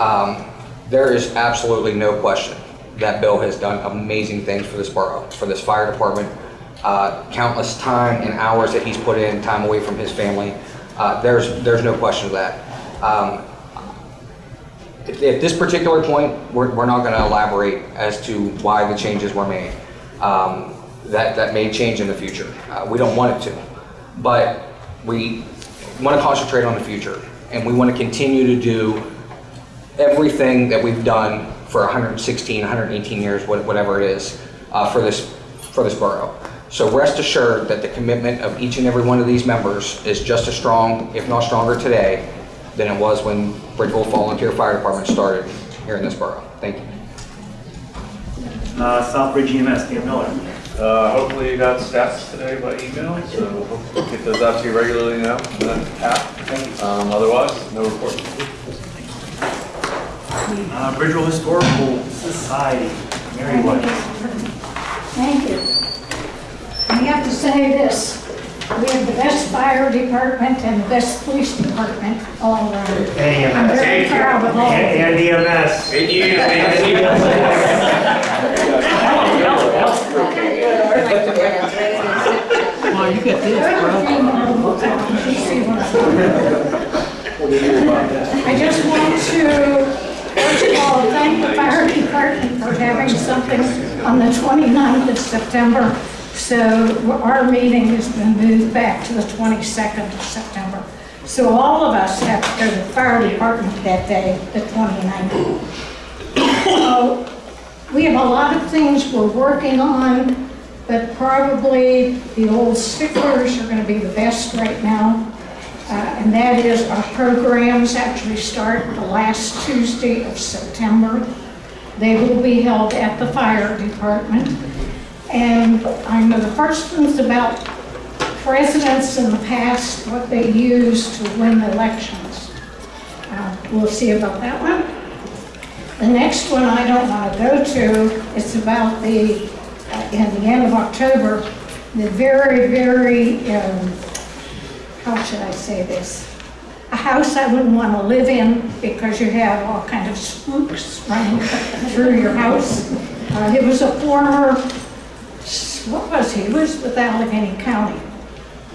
Um, There is absolutely no question that Bill has done amazing things for this borough, for this fire department. Uh, Countless time and hours that he's put in, time away from his family. Uh, There's, there's no question of that. Um, at at this particular point, we're, we're not gonna elaborate as to why the changes were made. Um, That, that may change in the future. Uh, we don't want it to. But we wanna concentrate on the future, and we wanna continue to do everything that we've done for 116, 118 years, whatever it is, uh, for this, for this borough. So rest assured that the commitment of each and every one of these members is just as strong, if not stronger today, than it was when Bridgeville Volunteer Fire Department started here in this borough. Thank you. Uh, Southbridge EMS, Dan Miller. Uh, hopefully you got stats today by email, so we'll get those out to you regularly now, in app. Um, otherwise, no report. Uh, Bridgeville Historical Society, Mary White. Thank you. I have to say this, we have the best fire department and the best police department all around. And I'm very proud of all And them. and EMS. And you, Well, you get this, I just want to, first of all, thank the fire department for having something on the 29th of September. So our meeting has been moved back to the 22nd of September. So all of us have to go to the fire department that day, the 29th. So We have a lot of things we're working on, but probably the old sticklers are going to be the best right now. Uh, And that is our programs actually start the last Tuesday of September. They will be held at the fire department. And I know the first one's about presidents in the past, what they used to win elections. Uh, We'll see about that one. The next one I don't want to go to, it's about the, in the end of October, the very, very, um, how should I say this? A house I wouldn't want to live in because you have all kind of spooks running through your house. Uh, It was a former, what was he? He was with Allegheny County.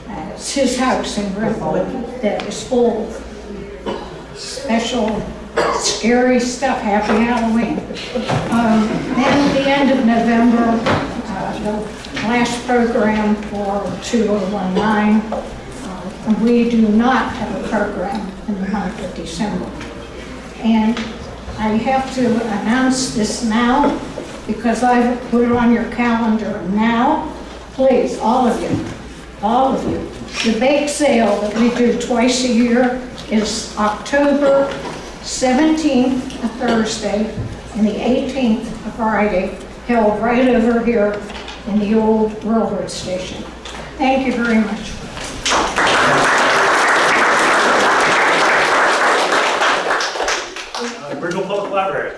Uh, It's his house in Brentwood that is full special scary stuff. Happy Halloween. Um, Then at the end of November, uh, the last program for 2019, uh, we do not have a program in the month of December. And I have to announce this now because I've put it on your calendar now. Please, all of you, all of you. The bake sale that we do twice a year is October 17th, a Thursday, and the 18th, a Friday, held right over here in the old railroad station. Thank you very much. The Bridgeville Public Library.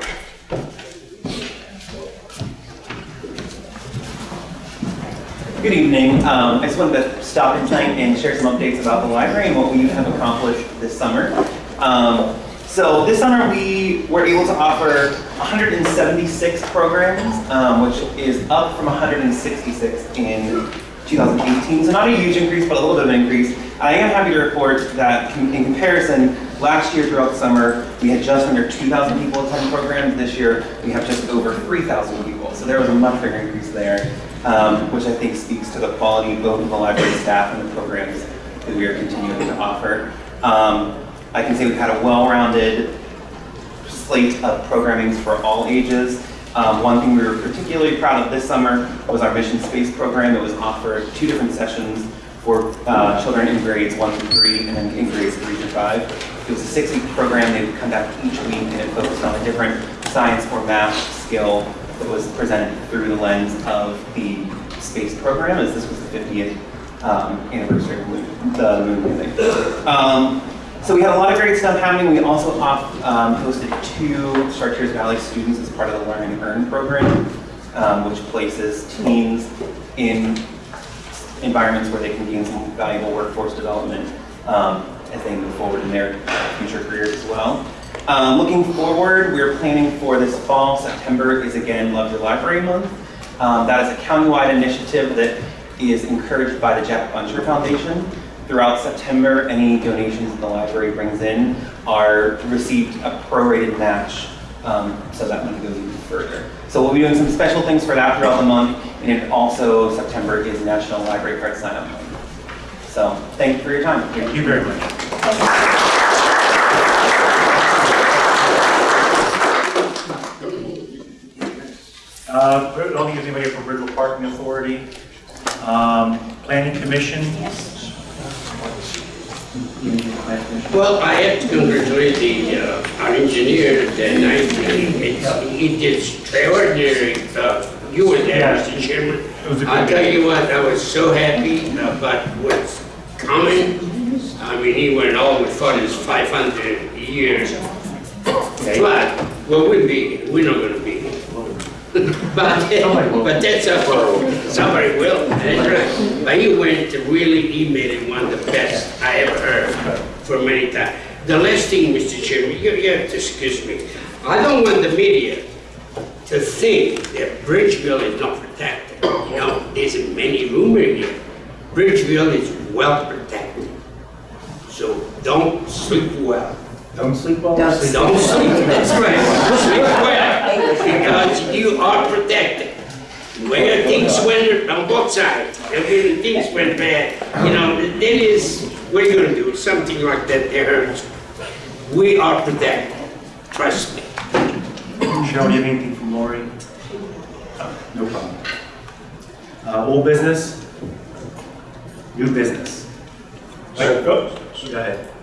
Good evening. Um, I just wanted to stop in tonight and share some updates about the library and what we have accomplished this summer. Um, so this summer we were able to offer 176 programs, um, which is up from 166 in 2018. So not a huge increase, but a little bit of an increase. I am happy to report that in comparison, last year throughout the summer, we had just under 2,000 people attend programs. This year, we have just over 3,000 people. So there was a much bigger increase there, um, which I think speaks to the quality both of the library staff and the programs that we are continuing to offer. Um, I can say we've had a well-rounded slate of programmings for all ages. Um, one thing we were particularly proud of this summer was our Mission Space program that was offered two different sessions for uh, children in grades one through three and then in grades three through five. It was a six-week program they would conduct each week and it focused on a different science or math skill that was presented through the lens of the space program as this was the 50th um, anniversary of the moon landing. Um, so we had a lot of great stuff happening. We also off, um, hosted two Chartiers Valley students as part of the Learn and Earn program, um, which places teens in environments where they can gain some valuable workforce development um, as they move forward in their future careers as well. Um, looking forward, we're planning for this fall, September is again Love Your Library Month. Um, that is a countywide initiative that is encouraged by the Jack Buncher Foundation. Throughout September, any donations that the library brings in are received a prorated match, um, so that money goes even further. So we'll be doing some special things for that throughout the month, and it also, September is National Library Card Sign Up Month. So, thank you for your time. Thank you very much. Uh, I don't think there's anybody from Bridgeville Parking Authority. Um, Planning Commission. Well, I have to congratulate the, uh, our engineer that night. It's- He did extraordinary, uh, you were there, Mr. Chairman. was a good I tell you what, I was so happy about what's coming. I mean, he went all the way for his 500 years. But, well, we'll be, we're not gonna be. But, but that's up for, somebody will. But he went really, he made it one of the best I ever heard for many times. The last thing, Mr. Chairman, you, you have to excuse me. I don't want the media to think that Bridgeville is not protected. You know, there's many rumors here. Bridgeville is well protected. So don't sleep well. Don't sleep well. Don't sleep, that's right. Sleep well, because you are protected. Where things went on both sides, and when things went bad, you know, that is, what are you gonna do? Something like that, that hurts. We are protected, trust me. Cheryl, do you have anything from Lori? No problem. Uh, Old business, new business. Wait, go go ahead.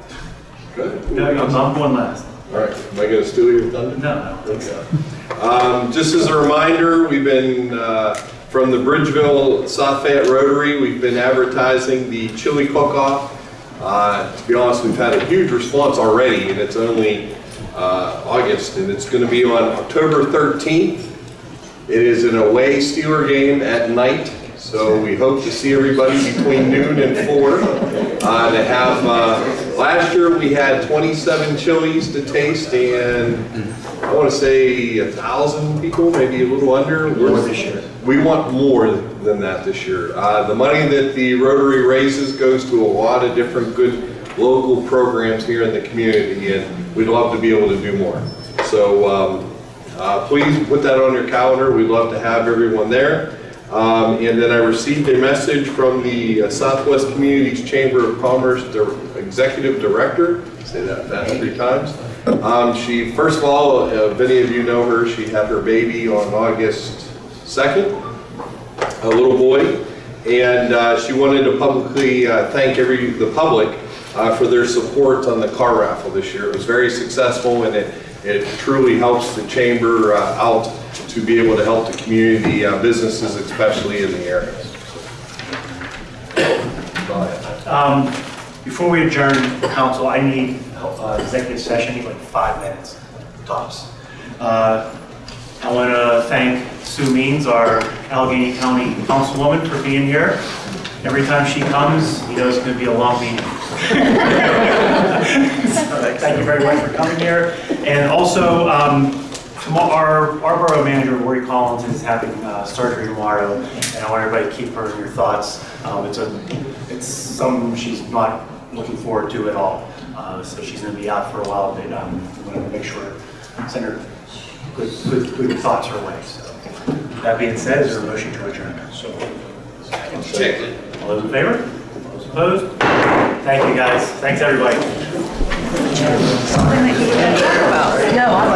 Good. No, I'm I'm going last. All right, am I gonna steal your thunder? No, I don't think so. Um, Just as a reminder, we've been, uh, from the Bridgeville South Fayette Rotary, we've been advertising the chili cook-off. Uh, To be honest, we've had a huge response already, and it's only uh, August, and it's going to be on October 13th. It is an away Steeler game at night, so we hope to see everybody between noon and four. uh, To have, uh, last year, we had 27 chilies to taste, and I want to say a thousand people, maybe a little under. More this year. We want more than that this year. Uh, The money that the Rotary raises goes to a lot of different good local programs here in the community, and we'd love to be able to do more. So um, uh, please put that on your calendar. We'd love to have everyone there. Um, And then I received a message from the uh, Southwest Communities Chamber of Commerce Dir- Executive Director, say that fast three times. Um, She, first of all, uh, if any of you know her, she had her baby on August 2nd, a little boy, and uh, she wanted to publicly uh, thank every, the public uh, for their support on the car raffle this year. It was very successful, and it, it truly helps the chamber uh, out to be able to help the community, uh, businesses especially in the area. Um, Before we adjourn, council, I need uh, executive session, I need like five minutes tops. Uh, I want to thank Sue Means, our Allegheny County Councilwoman, for being here. Every time she comes, you know it's going to be a long meeting. So, Thank you very much for coming here. And also, um, tomorrow, our our borough manager, Lori Collins, is having uh, surgery tomorrow, and I want everybody to keep her in your thoughts. Um, It's a, it's something she's not looking forward to at all. Uh, So she's going to be out for a while, but um, I'm going to make sure, send her good, good, good thoughts her way. So That being said, is there a motion to adjourn? So. All those in favor? All those opposed? Thank you, guys. Thanks, everybody. Something that you would talk about. No, I'm